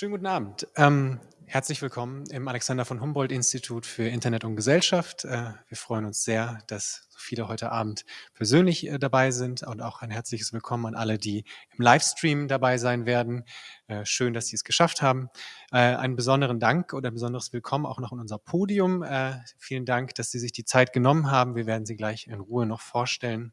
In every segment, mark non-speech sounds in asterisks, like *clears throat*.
Schönen guten Abend. Ähm, herzlich willkommen im Alexander von Humboldt Institut für Internet und Gesellschaft. Äh, wir freuen uns sehr, dass so viele heute Abend persönlich äh, dabei sind und auch ein herzliches Willkommen an alle, die im Livestream dabei sein werden. Äh, schön, dass Sie es geschafft haben. Äh, einen besonderen Dank oder ein besonderes Willkommen auch noch in unser Podium. Äh, vielen Dank, dass Sie sich die Zeit genommen haben. Wir werden Sie gleich in Ruhe noch vorstellen.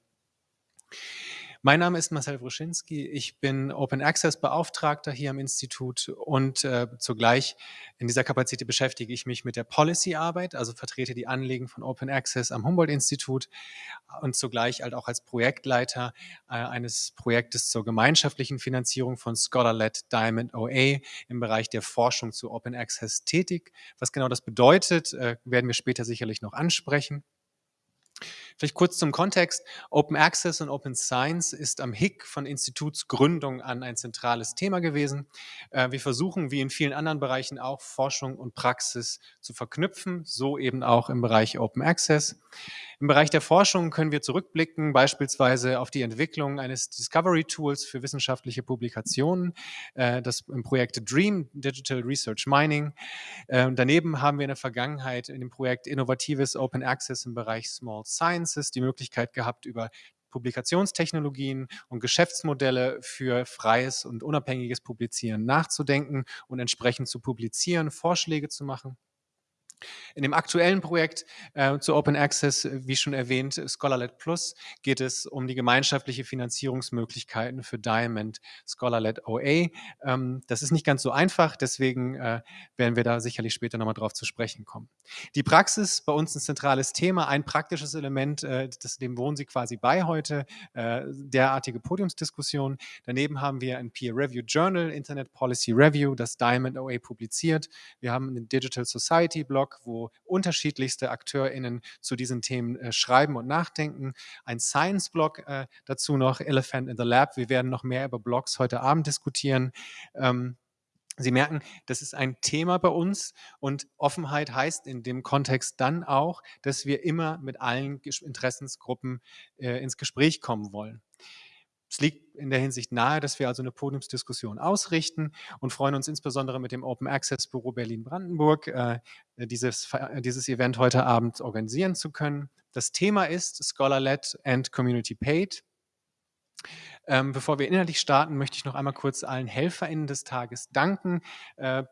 Mein Name ist Marcel Wruschinski. Ich bin Open Access Beauftragter hier am Institut und äh, zugleich in dieser Kapazität beschäftige ich mich mit der Policy-Arbeit, also vertrete die Anliegen von Open Access am Humboldt-Institut und zugleich halt auch als Projektleiter äh, eines Projektes zur gemeinschaftlichen Finanzierung von Scholar-led Diamond OA im Bereich der Forschung zu Open Access tätig. Was genau das bedeutet, äh, werden wir später sicherlich noch ansprechen. Vielleicht kurz zum Kontext. Open Access und Open Science ist am HIC von Institutsgründung an ein zentrales Thema gewesen. Äh, wir versuchen, wie in vielen anderen Bereichen auch, Forschung und Praxis zu verknüpfen, so eben auch im Bereich Open Access. Im Bereich der Forschung können wir zurückblicken, beispielsweise auf die Entwicklung eines Discovery Tools für wissenschaftliche Publikationen, äh, das im Projekt DREAM, Digital Research Mining. Äh, daneben haben wir in der Vergangenheit in dem Projekt Innovatives Open Access im Bereich Small Sciences die Möglichkeit gehabt, über Publikationstechnologien und Geschäftsmodelle für freies und unabhängiges Publizieren nachzudenken und entsprechend zu publizieren, Vorschläge zu machen. In dem aktuellen Projekt äh, zu Open Access, wie schon erwähnt, Scholarlet Plus, geht es um die gemeinschaftliche Finanzierungsmöglichkeiten für Diamond Scholarlet OA. Ähm, das ist nicht ganz so einfach, deswegen äh, werden wir da sicherlich später nochmal drauf zu sprechen kommen. Die Praxis, bei uns ein zentrales Thema, ein praktisches Element, äh, das, dem wohnen Sie quasi bei heute, äh, derartige Podiumsdiskussion. Daneben haben wir ein Peer Review Journal, Internet Policy Review, das Diamond OA publiziert. Wir haben einen Digital Society Blog, Blog, wo unterschiedlichste AkteurInnen zu diesen Themen äh, schreiben und nachdenken. Ein Science-Blog äh, dazu noch, Elephant in the Lab. Wir werden noch mehr über Blogs heute Abend diskutieren. Ähm, Sie merken, das ist ein Thema bei uns und Offenheit heißt in dem Kontext dann auch, dass wir immer mit allen Interessensgruppen äh, ins Gespräch kommen wollen. Es liegt in der Hinsicht nahe, dass wir also eine Podiumsdiskussion ausrichten und freuen uns insbesondere mit dem Open Access Büro Berlin-Brandenburg äh, dieses, dieses Event heute Abend organisieren zu können. Das Thema ist Scholar-led and Community Paid. Ähm, bevor wir inhaltlich starten, möchte ich noch einmal kurz allen HelferInnen des Tages danken. Äh,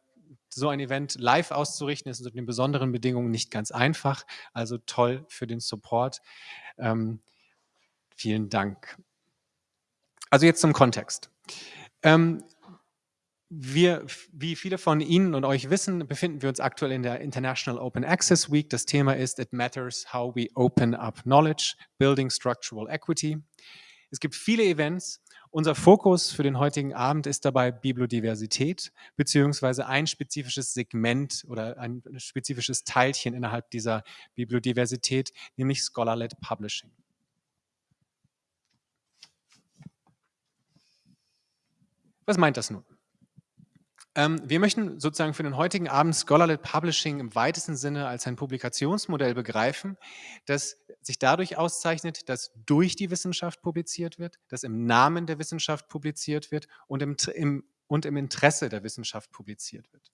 so ein Event live auszurichten ist unter den besonderen Bedingungen nicht ganz einfach. Also toll für den Support. Ähm, vielen Dank. Also jetzt zum Kontext. Ähm, wir, wie viele von Ihnen und euch wissen, befinden wir uns aktuell in der International Open Access Week. Das Thema ist It Matters How We Open Up Knowledge, Building Structural Equity. Es gibt viele Events. Unser Fokus für den heutigen Abend ist dabei Bibliodiversität, beziehungsweise ein spezifisches Segment oder ein spezifisches Teilchen innerhalb dieser Bibliodiversität, nämlich Scholar-led Publishing. Was meint das nun? Ähm, wir möchten sozusagen für den heutigen Abend Scholarly Publishing im weitesten Sinne als ein Publikationsmodell begreifen, das sich dadurch auszeichnet, dass durch die Wissenschaft publiziert wird, dass im Namen der Wissenschaft publiziert wird und im, im, und im Interesse der Wissenschaft publiziert wird.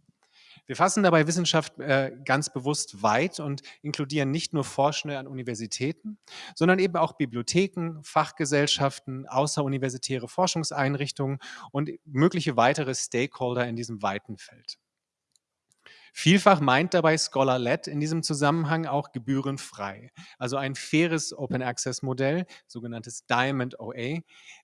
Wir fassen dabei Wissenschaft äh, ganz bewusst weit und inkludieren nicht nur Forschende an Universitäten, sondern eben auch Bibliotheken, Fachgesellschaften, außeruniversitäre Forschungseinrichtungen und mögliche weitere Stakeholder in diesem weiten Feld. Vielfach meint dabei Scholar-led in diesem Zusammenhang auch gebührenfrei, also ein faires Open-Access-Modell, sogenanntes Diamond OA.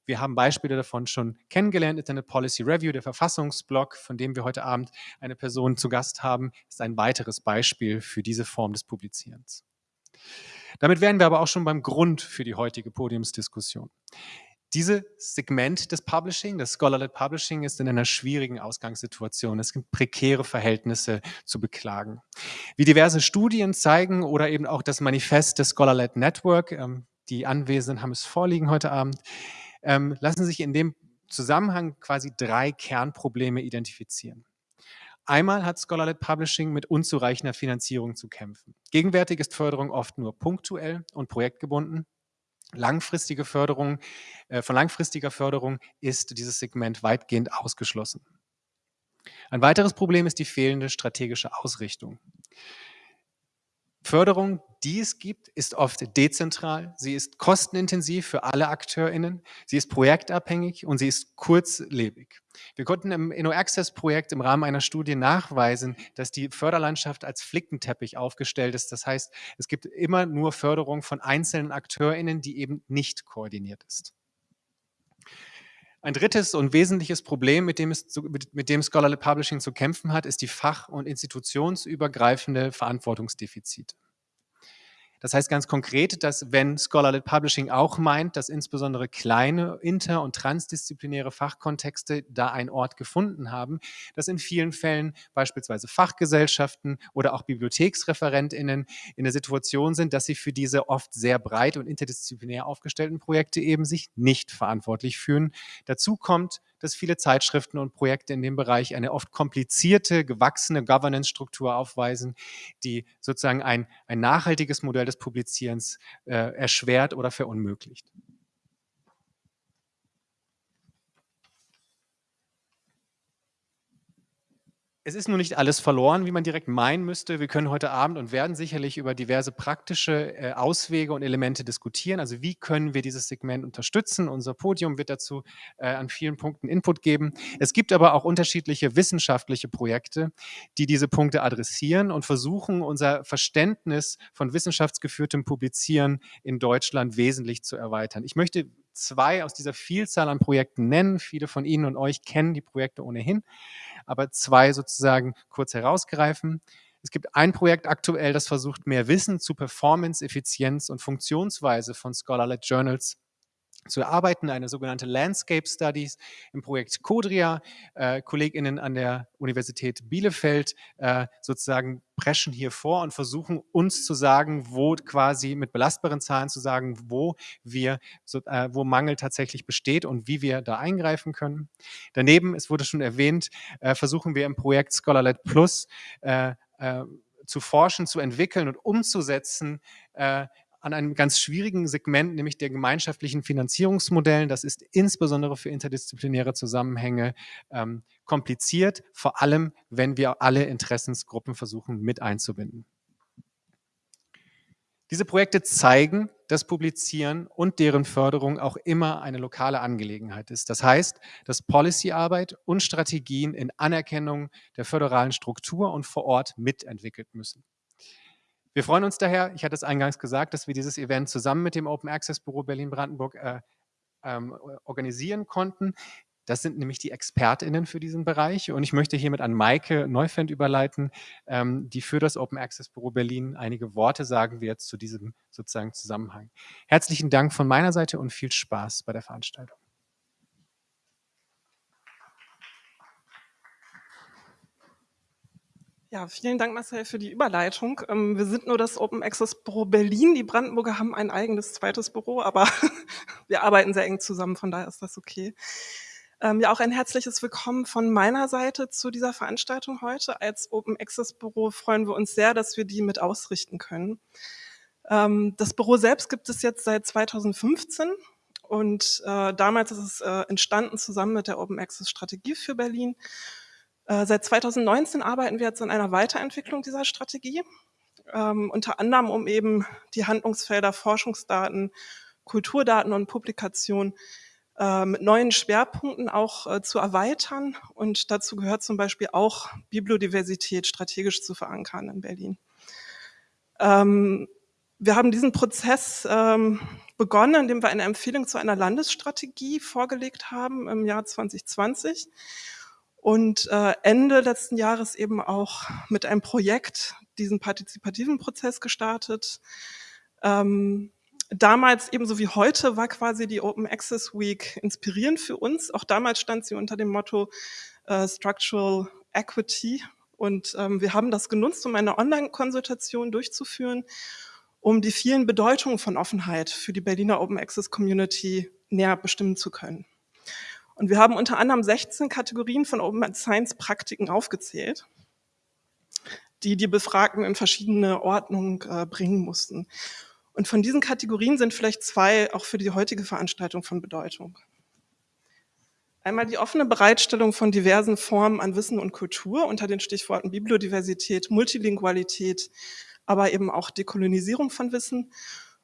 Wir haben Beispiele davon schon kennengelernt. Internet Policy Review, der Verfassungsblog, von dem wir heute Abend eine Person zu Gast haben, ist ein weiteres Beispiel für diese Form des Publizierens. Damit wären wir aber auch schon beim Grund für die heutige Podiumsdiskussion. Dieses Segment des Publishing, das Scholar-led Publishing, ist in einer schwierigen Ausgangssituation. Es gibt prekäre Verhältnisse zu beklagen. Wie diverse Studien zeigen oder eben auch das Manifest des Scholar-led Network, ähm, die Anwesenden haben es vorliegen heute Abend, ähm, lassen sich in dem Zusammenhang quasi drei Kernprobleme identifizieren. Einmal hat Scholar-led Publishing mit unzureichender Finanzierung zu kämpfen. Gegenwärtig ist Förderung oft nur punktuell und projektgebunden. Langfristige Förderung, äh, von langfristiger Förderung ist dieses Segment weitgehend ausgeschlossen. Ein weiteres Problem ist die fehlende strategische Ausrichtung. Förderung, die es gibt, ist oft dezentral, sie ist kostenintensiv für alle AkteurInnen, sie ist projektabhängig und sie ist kurzlebig. Wir konnten im InnoAccess-Projekt im Rahmen einer Studie nachweisen, dass die Förderlandschaft als Flickenteppich aufgestellt ist. Das heißt, es gibt immer nur Förderung von einzelnen AkteurInnen, die eben nicht koordiniert ist. Ein drittes und wesentliches Problem, mit dem, es mit dem Scholarly Publishing zu kämpfen hat, ist die fach- und institutionsübergreifende Verantwortungsdefizite. Das heißt ganz konkret, dass wenn Scholarly Publishing auch meint, dass insbesondere kleine inter- und transdisziplinäre Fachkontexte da einen Ort gefunden haben, dass in vielen Fällen beispielsweise Fachgesellschaften oder auch BibliotheksreferentInnen in der Situation sind, dass sie für diese oft sehr breit und interdisziplinär aufgestellten Projekte eben sich nicht verantwortlich fühlen. Dazu kommt, dass viele Zeitschriften und Projekte in dem Bereich eine oft komplizierte, gewachsene Governance-Struktur aufweisen, die sozusagen ein, ein nachhaltiges Modell des Publizierens äh, erschwert oder verunmöglicht. Es ist nur nicht alles verloren, wie man direkt meinen müsste. Wir können heute Abend und werden sicherlich über diverse praktische äh, Auswege und Elemente diskutieren. Also wie können wir dieses Segment unterstützen? Unser Podium wird dazu äh, an vielen Punkten Input geben. Es gibt aber auch unterschiedliche wissenschaftliche Projekte, die diese Punkte adressieren und versuchen, unser Verständnis von wissenschaftsgeführtem Publizieren in Deutschland wesentlich zu erweitern. Ich möchte zwei aus dieser Vielzahl an Projekten nennen. Viele von Ihnen und euch kennen die Projekte ohnehin aber zwei sozusagen kurz herausgreifen. Es gibt ein Projekt aktuell, das versucht, mehr Wissen zu Performance, Effizienz und Funktionsweise von Scholar-led Journals zu erarbeiten, eine sogenannte Landscape Studies im Projekt Codria. Äh, KollegInnen an der Universität Bielefeld äh, sozusagen preschen hier vor und versuchen uns zu sagen, wo quasi mit belastbaren Zahlen zu sagen, wo wir, so, äh, wo Mangel tatsächlich besteht und wie wir da eingreifen können. Daneben, es wurde schon erwähnt, äh, versuchen wir im Projekt Scholarlet Plus äh, äh, zu forschen, zu entwickeln und umzusetzen, äh, an einem ganz schwierigen Segment, nämlich der gemeinschaftlichen Finanzierungsmodellen. Das ist insbesondere für interdisziplinäre Zusammenhänge ähm, kompliziert, vor allem wenn wir alle Interessensgruppen versuchen mit einzubinden. Diese Projekte zeigen, dass Publizieren und deren Förderung auch immer eine lokale Angelegenheit ist. Das heißt, dass Policyarbeit und Strategien in Anerkennung der föderalen Struktur und vor Ort mitentwickelt müssen. Wir freuen uns daher, ich hatte es eingangs gesagt, dass wir dieses Event zusammen mit dem Open Access Büro Berlin-Brandenburg äh, ähm, organisieren konnten. Das sind nämlich die ExpertInnen für diesen Bereich. Und ich möchte hiermit an Maike Neufend überleiten, ähm, die für das Open Access Büro Berlin einige Worte sagen wird zu diesem sozusagen Zusammenhang. Herzlichen Dank von meiner Seite und viel Spaß bei der Veranstaltung. Ja, vielen Dank, Marcel, für die Überleitung. Ähm, wir sind nur das Open Access Büro Berlin. Die Brandenburger haben ein eigenes zweites Büro, aber *laughs* wir arbeiten sehr eng zusammen, von daher ist das okay. Ähm, ja, auch ein herzliches Willkommen von meiner Seite zu dieser Veranstaltung heute. Als Open Access Büro freuen wir uns sehr, dass wir die mit ausrichten können. Ähm, das Büro selbst gibt es jetzt seit 2015 und äh, damals ist es äh, entstanden zusammen mit der Open Access Strategie für Berlin. Äh, seit 2019 arbeiten wir jetzt an einer Weiterentwicklung dieser Strategie, ähm, unter anderem um eben die Handlungsfelder Forschungsdaten, Kulturdaten und Publikation äh, mit neuen Schwerpunkten auch äh, zu erweitern. Und dazu gehört zum Beispiel auch Bibliodiversität strategisch zu verankern in Berlin. Ähm, wir haben diesen Prozess ähm, begonnen, indem wir eine Empfehlung zu einer Landesstrategie vorgelegt haben im Jahr 2020 und äh, Ende letzten Jahres eben auch mit einem Projekt diesen partizipativen Prozess gestartet. Ähm, damals ebenso wie heute war quasi die Open Access Week inspirierend für uns. Auch damals stand sie unter dem Motto äh, Structural Equity und ähm, wir haben das genutzt, um eine Online-Konsultation durchzuführen, um die vielen Bedeutungen von Offenheit für die Berliner Open Access Community näher bestimmen zu können. Und wir haben unter anderem 16 Kategorien von Open Science Praktiken aufgezählt, die die Befragten in verschiedene Ordnungen äh, bringen mussten. Und von diesen Kategorien sind vielleicht zwei auch für die heutige Veranstaltung von Bedeutung. Einmal die offene Bereitstellung von diversen Formen an Wissen und Kultur unter den Stichworten Bibliodiversität, Multilingualität, aber eben auch Dekolonisierung von Wissen.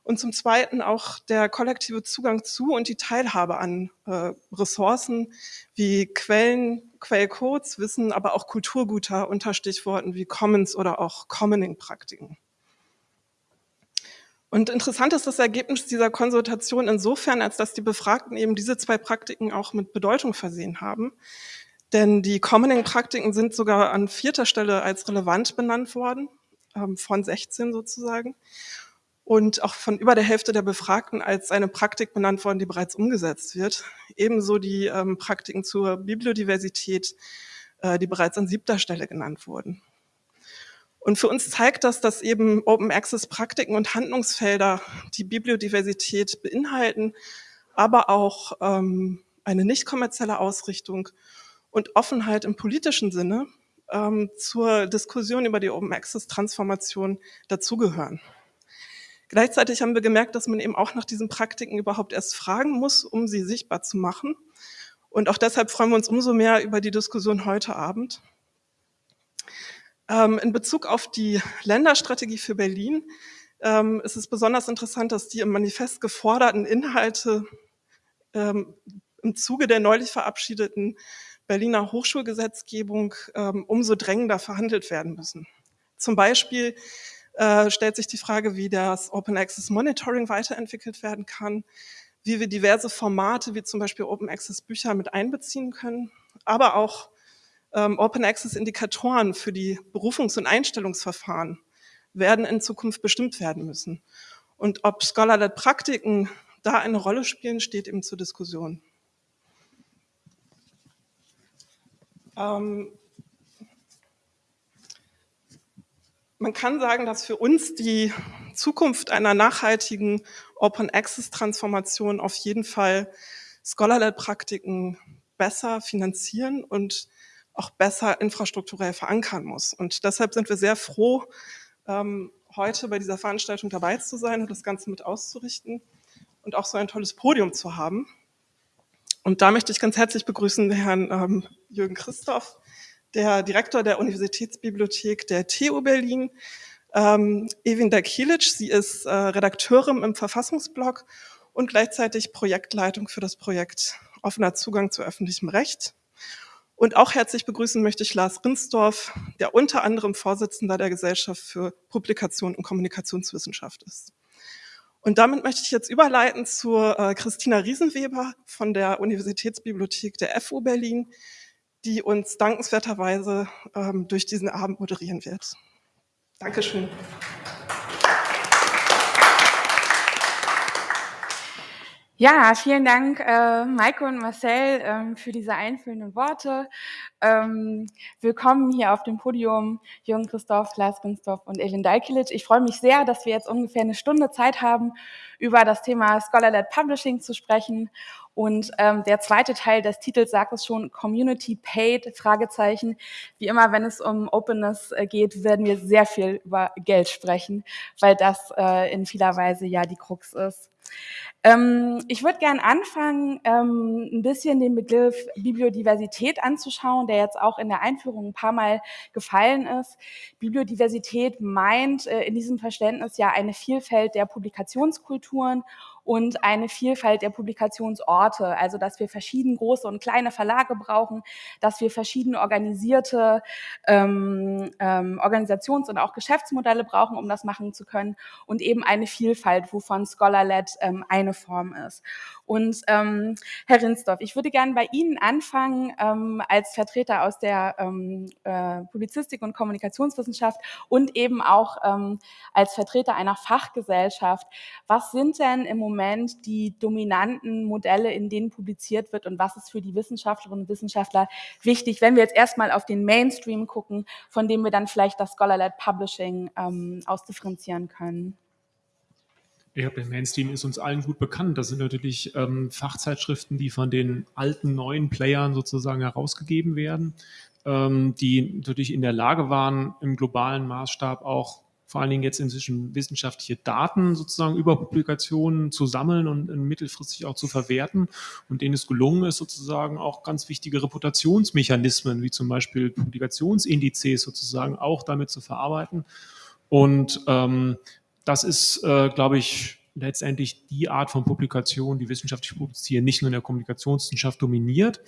Und zum Zweiten auch der kollektive Zugang zu und die Teilhabe an äh, Ressourcen wie Quellen, Quellcodes, Wissen, aber auch Kulturgüter unter Stichworten wie Commons oder auch Commoning-Praktiken. Und interessant ist das Ergebnis dieser Konsultation insofern, als dass die Befragten eben diese zwei Praktiken auch mit Bedeutung versehen haben. Denn die Commoning-Praktiken sind sogar an vierter Stelle als relevant benannt worden, ähm, von 16 sozusagen. Und auch von über der Hälfte der Befragten als eine Praktik benannt worden, die bereits umgesetzt wird. Ebenso die ähm, Praktiken zur Bibliodiversität, äh, die bereits an siebter Stelle genannt wurden. Und für uns zeigt das, dass eben Open Access Praktiken und Handlungsfelder die Bibliodiversität beinhalten, aber auch ähm, eine nicht kommerzielle Ausrichtung und Offenheit im politischen Sinne ähm, zur Diskussion über die Open Access Transformation dazugehören. Gleichzeitig haben wir gemerkt, dass man eben auch nach diesen Praktiken überhaupt erst fragen muss, um sie sichtbar zu machen. Und auch deshalb freuen wir uns umso mehr über die Diskussion heute Abend. Ähm, in Bezug auf die Länderstrategie für Berlin ähm, ist es besonders interessant, dass die im Manifest geforderten Inhalte ähm, im Zuge der neulich verabschiedeten Berliner Hochschulgesetzgebung umso drängender verhandelt werden müssen. Zum Beispiel äh, stellt sich die Frage, wie das Open Access Monitoring weiterentwickelt werden kann, wie wir diverse Formate wie zum Beispiel Open Access Bücher mit einbeziehen können, aber auch ähm, Open Access Indikatoren für die Berufungs- und Einstellungsverfahren werden in Zukunft bestimmt werden müssen. Und ob Scholar-led Praktiken da eine Rolle spielen, steht eben zur Diskussion. Ähm, man kann sagen, dass für uns die Zukunft einer nachhaltigen Open Access Transformation auf jeden Fall Scholar-led Praktiken besser finanzieren und auch besser infrastrukturell verankern muss. Und deshalb sind wir sehr froh, ähm, heute bei dieser Veranstaltung dabei zu sein und das Ganze mit auszurichten und auch so ein tolles Podium zu haben. Und da möchte ich ganz herzlich begrüßen Herrn ähm, Jürgen Christoph, der Direktor der Universitätsbibliothek der TU Berlin, ähm, Evin Dakilic, sie ist äh, Redakteurin im Verfassungsblog und gleichzeitig Projektleitung für das Projekt Offener Zugang zu öffentlichem Recht. Und auch herzlich begrüßen möchte ich Lars Rinsdorf, der unter anderem Vorsitzender der Gesellschaft für Publikation und Kommunikationswissenschaft ist. Und damit möchte ich jetzt überleiten zu äh, Christina Riesenweber von der Universitätsbibliothek der FU Berlin, die uns dankenswerterweise ähm, durch diesen Abend moderieren wird. Dankeschön. Ja, vielen Dank, äh, Maike und Marcel, ähm, für diese einführenden Worte. Ähm, willkommen hier auf dem Podium, Jürgen Christoph, Lars Günstorf und Elin Dalkilic. Ich freue mich sehr, dass wir jetzt ungefähr eine Stunde Zeit haben, über das Thema Scholar-led Publishing zu sprechen. Und ähm, der zweite Teil des Titels sagt es schon, Community Paid, Fragezeichen. Wie immer, wenn es um Openness äh, geht, werden wir sehr viel über Geld sprechen, weil das äh, in vieler Weise ja die Krux ist. Ähm, ich würde gern anfangen, ähm, ein bisschen den Begriff Bibliodiversität anzuschauen, der jetzt auch in der Einführung ein paar Mal gefallen ist. Bibliodiversität meint äh, in diesem Verständnis ja eine Vielfalt der Publikationskulturen und eine Vielfalt der Publikationsorte, also dass wir verschieden große und kleine Verlage brauchen, dass wir verschieden organisierte ähm, ähm, Organisations- und auch Geschäftsmodelle brauchen, um das machen zu können und eben eine Vielfalt, wovon Scholar-led ähm, eine Form ist. Und ähm, Herr Rinsdorf, ich würde gerne bei Ihnen anfangen ähm, als Vertreter aus der ähm, äh, Publizistik und Kommunikationswissenschaft und eben auch ähm, als Vertreter einer Fachgesellschaft. Was sind denn im Moment die dominanten Modelle, in denen publiziert wird und was ist für die Wissenschaftlerinnen und Wissenschaftler wichtig, wenn wir jetzt erstmal auf den Mainstream gucken, von dem wir dann vielleicht das Scholar-led Publishing ähm, ausdifferenzieren können? Ja, der Mainstream ist uns allen gut bekannt. Das sind natürlich ähm, Fachzeitschriften, die von den alten, neuen Playern sozusagen herausgegeben werden, ähm, die natürlich in der Lage waren, im globalen Maßstab auch vor allen Dingen jetzt inzwischen wissenschaftliche Daten sozusagen über Publikationen zu sammeln und mittelfristig auch zu verwerten und denen es gelungen ist, sozusagen auch ganz wichtige Reputationsmechanismen, wie zum Beispiel Publikationsindizes sozusagen auch damit zu verarbeiten. Und ähm, das ist, äh, glaube ich, letztendlich die Art von Publikation, die wissenschaftlich publizieren, nicht nur in der Kommunikationswissenschaft dominiert.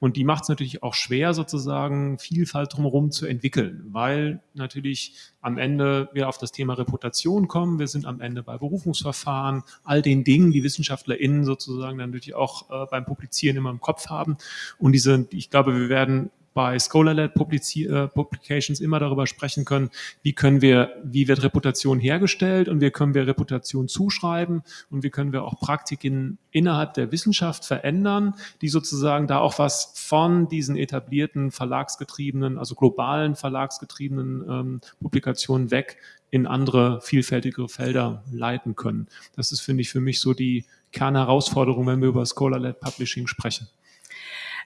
Und die macht es natürlich auch schwer, sozusagen Vielfalt drumherum zu entwickeln, weil natürlich am Ende wir auf das Thema Reputation kommen. Wir sind am Ende bei Berufungsverfahren, all den Dingen, die WissenschaftlerInnen sozusagen dann natürlich auch äh, beim Publizieren immer im Kopf haben. Und diese, ich glaube, wir werden bei Scholar-led äh, Publications immer darüber sprechen können, wie können wir, wie wird Reputation hergestellt und wie können wir Reputation zuschreiben und wie können wir auch Praktiken innerhalb der Wissenschaft verändern, die sozusagen da auch was von diesen etablierten verlagsgetriebenen, also globalen verlagsgetriebenen ähm, Publikationen weg in andere vielfältigere Felder leiten können. Das ist, finde ich, für mich so die Kernherausforderung, wenn wir über Scholar-led Publishing sprechen.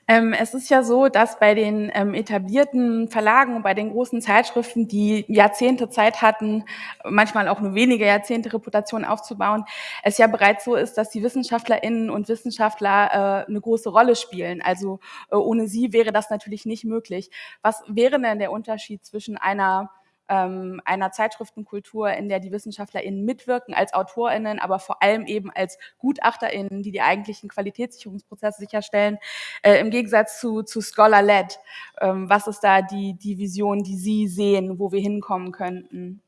Ähm, es ist ja so, dass bei den ähm, etablierten Verlagen und bei den großen Zeitschriften, die Jahrzehnte Zeit hatten, manchmal auch nur wenige Jahrzehnte Reputation aufzubauen, es ja bereits so ist, dass die Wissenschaftlerinnen und Wissenschaftler äh, eine große Rolle spielen. Also äh, ohne sie wäre das natürlich nicht möglich. Was wäre denn der Unterschied zwischen einer ähm, einer Zeitschriftenkultur, in der die WissenschaftlerInnen mitwirken als AutorInnen, aber vor allem eben als GutachterInnen, die die eigentlichen Qualitätssicherungsprozesse sicherstellen, äh, im Gegensatz zu, zu Scholar-led. Ähm, was ist da die, die Vision, die Sie sehen, wo wir hinkommen könnten?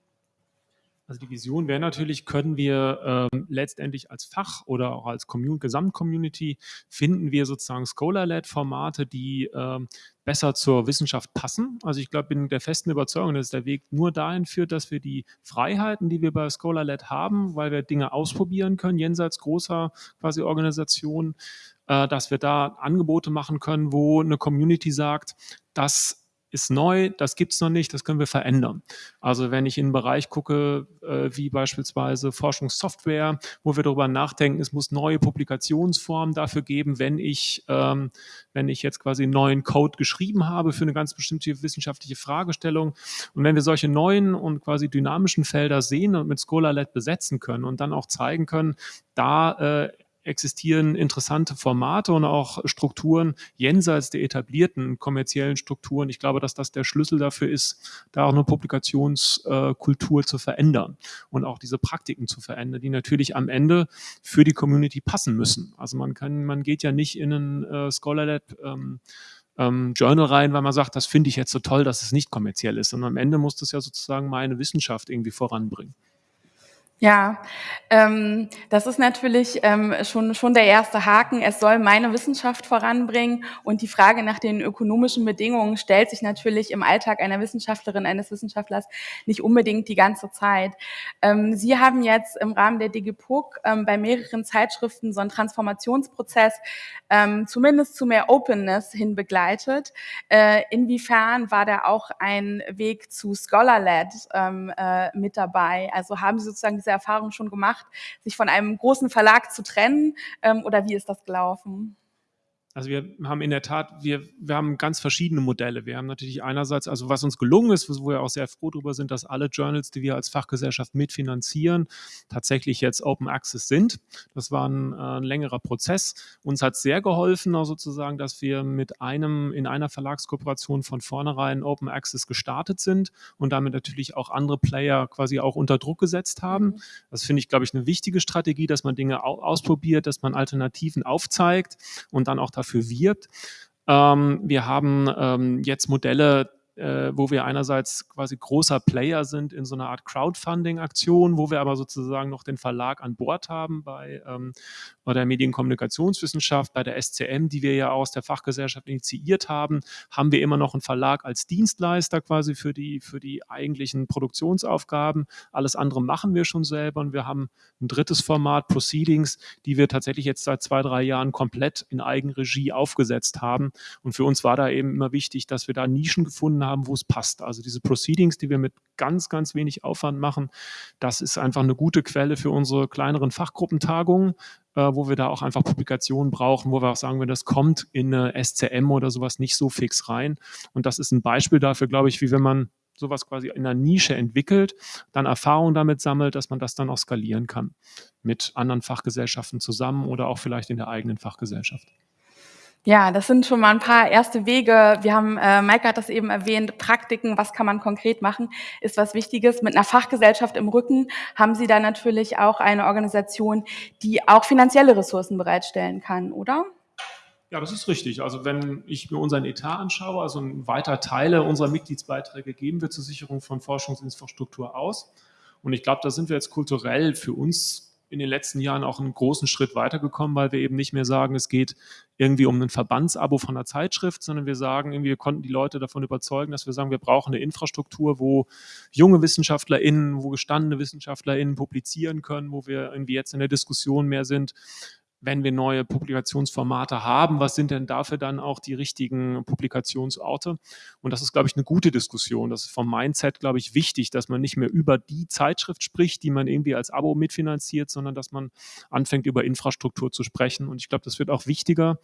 Also die Vision wäre natürlich, können wir ähm, letztendlich als Fach oder auch als Commun Gesamtcommunity finden wir sozusagen Scholar-led-Formate, die ähm, besser zur Wissenschaft passen. Also ich glaube, bin der festen Überzeugung, dass der Weg nur dahin führt, dass wir die Freiheiten, die wir bei Scholar-led haben, weil wir Dinge ausprobieren können, jenseits großer quasi Organisationen, äh, dass wir da Angebote machen können, wo eine Community sagt, dass ist neu, das gibt es noch nicht, das können wir verändern. Also wenn ich in einen Bereich gucke, äh, wie beispielsweise Forschungssoftware, wo wir darüber nachdenken, es muss neue Publikationsformen dafür geben, wenn ich, ähm, wenn ich jetzt quasi einen neuen Code geschrieben habe für eine ganz bestimmte wissenschaftliche Fragestellung. Und wenn wir solche neuen und quasi dynamischen Felder sehen und mit Scholar-led besetzen können und dann auch zeigen können, da äh, existieren interessante Formate und auch Strukturen jenseits der etablierten kommerziellen Strukturen. Ich glaube, dass das der Schlüssel dafür ist, da auch eine Publikationskultur zu verändern und auch diese Praktiken zu verändern, die natürlich am Ende für die Community passen müssen. Also man kann, man geht ja nicht in ein äh, Scholar-led ähm, ähm, Journal rein, weil man sagt, das finde ich jetzt so toll, dass es nicht kommerziell ist, sondern am Ende muss das ja sozusagen meine Wissenschaft irgendwie voranbringen. Ja, ähm, das ist natürlich ähm, schon, schon der erste Haken. Es soll meine Wissenschaft voranbringen und die Frage nach den ökonomischen Bedingungen stellt sich natürlich im Alltag einer Wissenschaftlerin, eines Wissenschaftlers nicht unbedingt die ganze Zeit. Ähm, Sie haben jetzt im Rahmen der DigiPUC ähm, bei mehreren Zeitschriften so einen Transformationsprozess ähm, zumindest zu mehr Openness hin begleitet. Äh, inwiefern war da auch ein Weg zu Scholar-led ähm, äh, mit dabei? Also haben Sie sozusagen diese Erfahrung schon gemacht, sich von einem großen Verlag zu trennen ähm, oder wie ist das gelaufen? Also wir haben in der Tat, wir, wir haben ganz verschiedene Modelle. Wir haben natürlich einerseits, also was uns gelungen ist, wo wir auch sehr froh darüber sind, dass alle Journals, die wir als Fachgesellschaft mitfinanzieren, tatsächlich jetzt Open Access sind. Das war ein, äh, ein längerer Prozess. Uns hat sehr geholfen, auch sozusagen, dass wir mit einem, in einer Verlagskooperation von vornherein Open Access gestartet sind und damit natürlich auch andere Player quasi auch unter Druck gesetzt haben. Mhm. Das finde ich, glaube ich, eine wichtige Strategie, dass man Dinge ausprobiert, dass man Alternativen aufzeigt und dann auch dafür dafür wirbt. Ähm, wir haben ähm, jetzt Modelle, äh, wo wir einerseits quasi großer Player sind in so einer Art Crowdfunding-Aktion, wo wir aber sozusagen noch den Verlag an Bord haben bei, ähm, bei der Medienkommunikationswissenschaft, bei der SCM, die wir ja aus der Fachgesellschaft initiiert haben, haben wir immer noch einen Verlag als Dienstleister quasi für die, für die eigentlichen Produktionsaufgaben. Alles andere machen wir schon selber und wir haben ein drittes Format, Proceedings, die wir tatsächlich jetzt seit zwei, drei Jahren komplett in Eigenregie aufgesetzt haben. Und für uns war da eben immer wichtig, dass wir da Nischen gefunden haben, haben, wo es passt. Also diese Proceedings, die wir mit ganz, ganz wenig Aufwand machen, das ist einfach eine gute Quelle für unsere kleineren Fachgruppentagungen, äh, wo wir da auch einfach Publikationen brauchen, wo wir auch sagen, wenn das kommt in eine SCM oder sowas nicht so fix rein. Und das ist ein Beispiel dafür, glaube ich, wie wenn man sowas quasi in einer Nische entwickelt, dann Erfahrung damit sammelt, dass man das dann auch skalieren kann mit anderen Fachgesellschaften zusammen oder auch vielleicht in der eigenen Fachgesellschaft. Ja, das sind schon mal ein paar erste Wege. Wir haben, äh, Maike hat das eben erwähnt, Praktiken, was kann man konkret machen, ist was Wichtiges. Mit einer Fachgesellschaft im Rücken haben Sie da natürlich auch eine Organisation, die auch finanzielle Ressourcen bereitstellen kann, oder? Ja, das ist richtig. Also wenn ich mir unseren Etat anschaue, also ein weiter Teile unserer Mitgliedsbeiträge geben wir zur Sicherung von Forschungsinfrastruktur aus. Und ich glaube, da sind wir jetzt kulturell für uns in den letzten Jahren auch einen großen Schritt weitergekommen, weil wir eben nicht mehr sagen, es geht irgendwie um ein Verbandsabo von einer Zeitschrift, sondern wir sagen, irgendwie, wir konnten die Leute davon überzeugen, dass wir sagen, wir brauchen eine Infrastruktur, wo junge WissenschaftlerInnen, wo gestandene WissenschaftlerInnen publizieren können, wo wir irgendwie jetzt in der Diskussion mehr sind, wenn wir neue Publikationsformate haben, was sind denn dafür dann auch die richtigen Publikationsorte? Und das ist, glaube ich, eine gute Diskussion. Das ist vom Mindset, glaube ich, wichtig, dass man nicht mehr über die Zeitschrift spricht, die man irgendwie als Abo mitfinanziert, sondern dass man anfängt, über Infrastruktur zu sprechen. Und ich glaube, das wird auch wichtiger,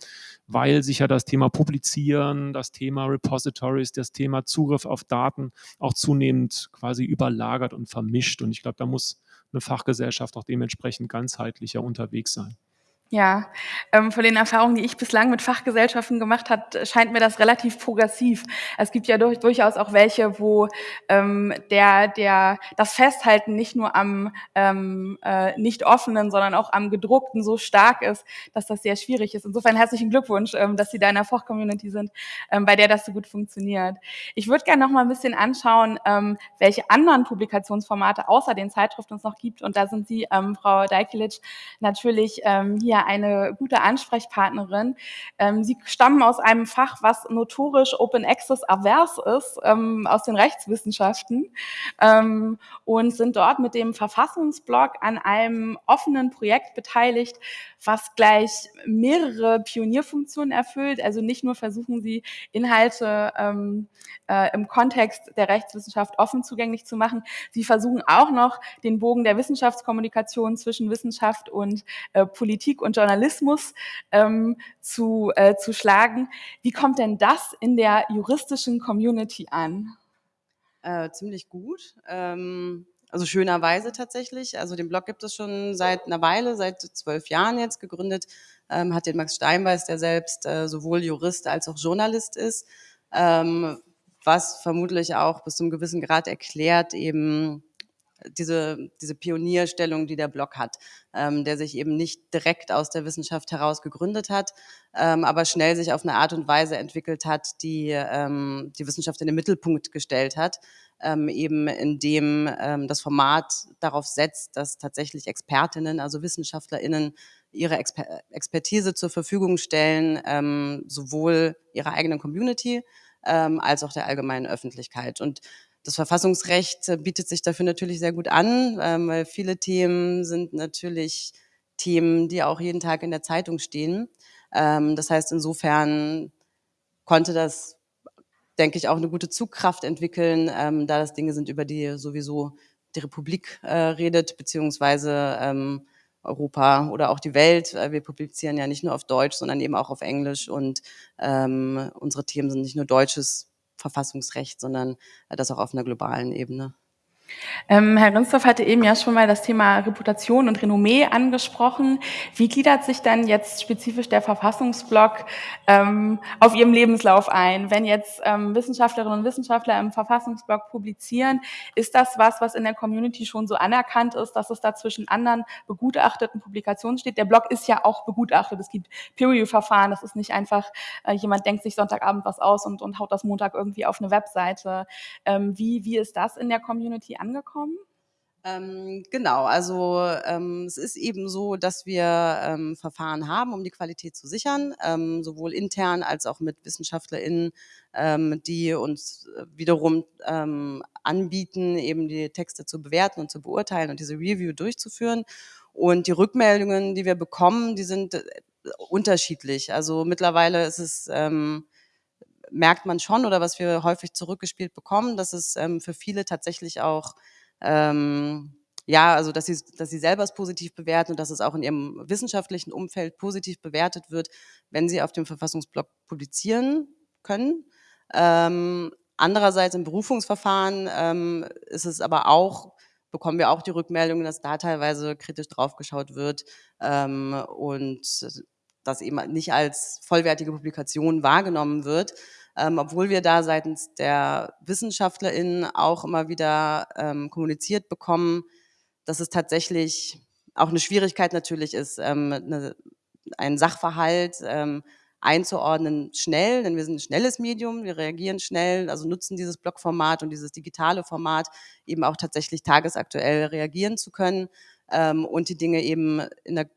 weil sich ja das Thema Publizieren, das Thema Repositories, das Thema Zugriff auf Daten auch zunehmend quasi überlagert und vermischt. Und ich glaube, da muss eine Fachgesellschaft auch dementsprechend ganzheitlicher unterwegs sein. Ja, ähm, von den Erfahrungen, die ich bislang mit Fachgesellschaften gemacht habe, scheint mir das relativ progressiv. Es gibt ja durch, durchaus auch welche, wo ähm, der, der, das Festhalten nicht nur am ähm, äh, nicht offenen, sondern auch am gedruckten so stark ist, dass das sehr schwierig ist. Insofern herzlichen Glückwunsch, ähm, dass Sie da in der Fachcommunity sind, ähm, bei der das so gut funktioniert. Ich würde gerne noch mal ein bisschen anschauen, ähm, welche anderen Publikationsformate außer den Zeitschriften es noch gibt. Und da sind Sie, ähm, Frau Deikelic, natürlich ähm, hier eine gute Ansprechpartnerin. Ähm, Sie stammen aus einem Fach, was notorisch Open Access avers ist, ähm, aus den Rechtswissenschaften ähm, und sind dort mit dem Verfassungsblog an einem offenen Projekt beteiligt, was gleich mehrere Pionierfunktionen erfüllt. Also nicht nur versuchen sie, Inhalte ähm, äh, im Kontext der Rechtswissenschaft offen zugänglich zu machen, sie versuchen auch noch den Bogen der Wissenschaftskommunikation zwischen Wissenschaft und äh, Politik und Journalismus ähm, zu, äh, zu schlagen. Wie kommt denn das in der juristischen Community an? Äh, ziemlich gut. Ähm also schönerweise tatsächlich. Also den Blog gibt es schon seit einer Weile, seit zwölf Jahren jetzt gegründet. Ähm, hat den Max Steinbeiß, der selbst äh, sowohl Jurist als auch Journalist ist, ähm, was vermutlich auch bis zu einem gewissen Grad erklärt eben diese, diese Pionierstellung, die der Blog hat, ähm, der sich eben nicht direkt aus der Wissenschaft heraus gegründet hat, ähm, aber schnell sich auf eine Art und Weise entwickelt hat, die ähm, die Wissenschaft in den Mittelpunkt gestellt hat, ähm, eben indem ähm, das Format darauf setzt, dass tatsächlich Expertinnen, also WissenschaftlerInnen, ihre Exper Expertise zur Verfügung stellen, ähm, sowohl ihrer eigenen Community ähm, als auch der allgemeinen Öffentlichkeit. Und das Verfassungsrecht äh, bietet sich dafür natürlich sehr gut an, ähm, weil viele Themen sind natürlich Themen, die auch jeden Tag in der Zeitung stehen. Ähm, das heißt, insofern konnte das, denke ich, auch eine gute Zugkraft entwickeln, ähm, da das Dinge sind, über die sowieso die Republik äh, redet, beziehungsweise Europa oder auch die Welt. Äh, wir publizieren ja nicht nur auf Deutsch, sondern eben auch auf Englisch und unsere Themen sind nicht nur deutsches Verfassungsrecht, sondern äh, das auch auf einer globalen Ebene. Ähm, Herr Rinsdorf hatte eben ja schon mal das Thema Reputation und Renommee angesprochen. Wie gliedert sich dann jetzt spezifisch der Verfassungsblock ähm, auf Ihrem Lebenslauf ein? Wenn jetzt ähm, Wissenschaftlerinnen und Wissenschaftler im Verfassungsblock publizieren, ist das was, was in der Community schon so anerkannt ist, dass es da zwischen anderen begutachteten Publikationen steht? Der Blog ist ja auch begutachtet. Es gibt Peer-Review-Verfahren. Das ist nicht einfach, äh, jemand denkt sich Sonntagabend was aus und, und haut das Montag irgendwie auf eine Webseite. Ähm, wie, wie ist das in der Community angekommen? Ähm, genau, also ähm, es ist eben so, dass wir ähm, Verfahren haben, um die Qualität zu sichern, ähm, sowohl intern als auch mit WissenschaftlerInnen, ähm, die uns äh, wiederum ähm, anbieten, eben die Texte zu bewerten und zu beurteilen und diese Review durchzuführen. Und die Rückmeldungen, die wir bekommen, die sind äh, unterschiedlich. Also mittlerweile ist es merkt man schon oder was wir häufig zurückgespielt bekommen, dass es ähm, für viele tatsächlich auch ähm, ja, also dass sie, dass sie selber es positiv bewerten und dass es auch in ihrem wissenschaftlichen Umfeld positiv bewertet wird, wenn sie auf dem Verfassungsblog publizieren können. Ähm, andererseits im Berufungsverfahren ähm, ist es aber auch, bekommen wir auch die Rückmeldung, dass da teilweise kritisch draufgeschaut wird ähm, und das eben nicht als vollwertige Publikation wahrgenommen wird, ähm, obwohl wir da seitens der WissenschaftlerInnen auch immer wieder ähm, kommuniziert bekommen, dass es tatsächlich auch eine Schwierigkeit natürlich ist, ähm, eine, einen Sachverhalt ähm, einzuordnen schnell, denn wir sind ein schnelles Medium, wir reagieren schnell, also nutzen dieses Blogformat und dieses digitale Format eben auch tatsächlich tagesaktuell reagieren zu können ähm, und die Dinge eben in der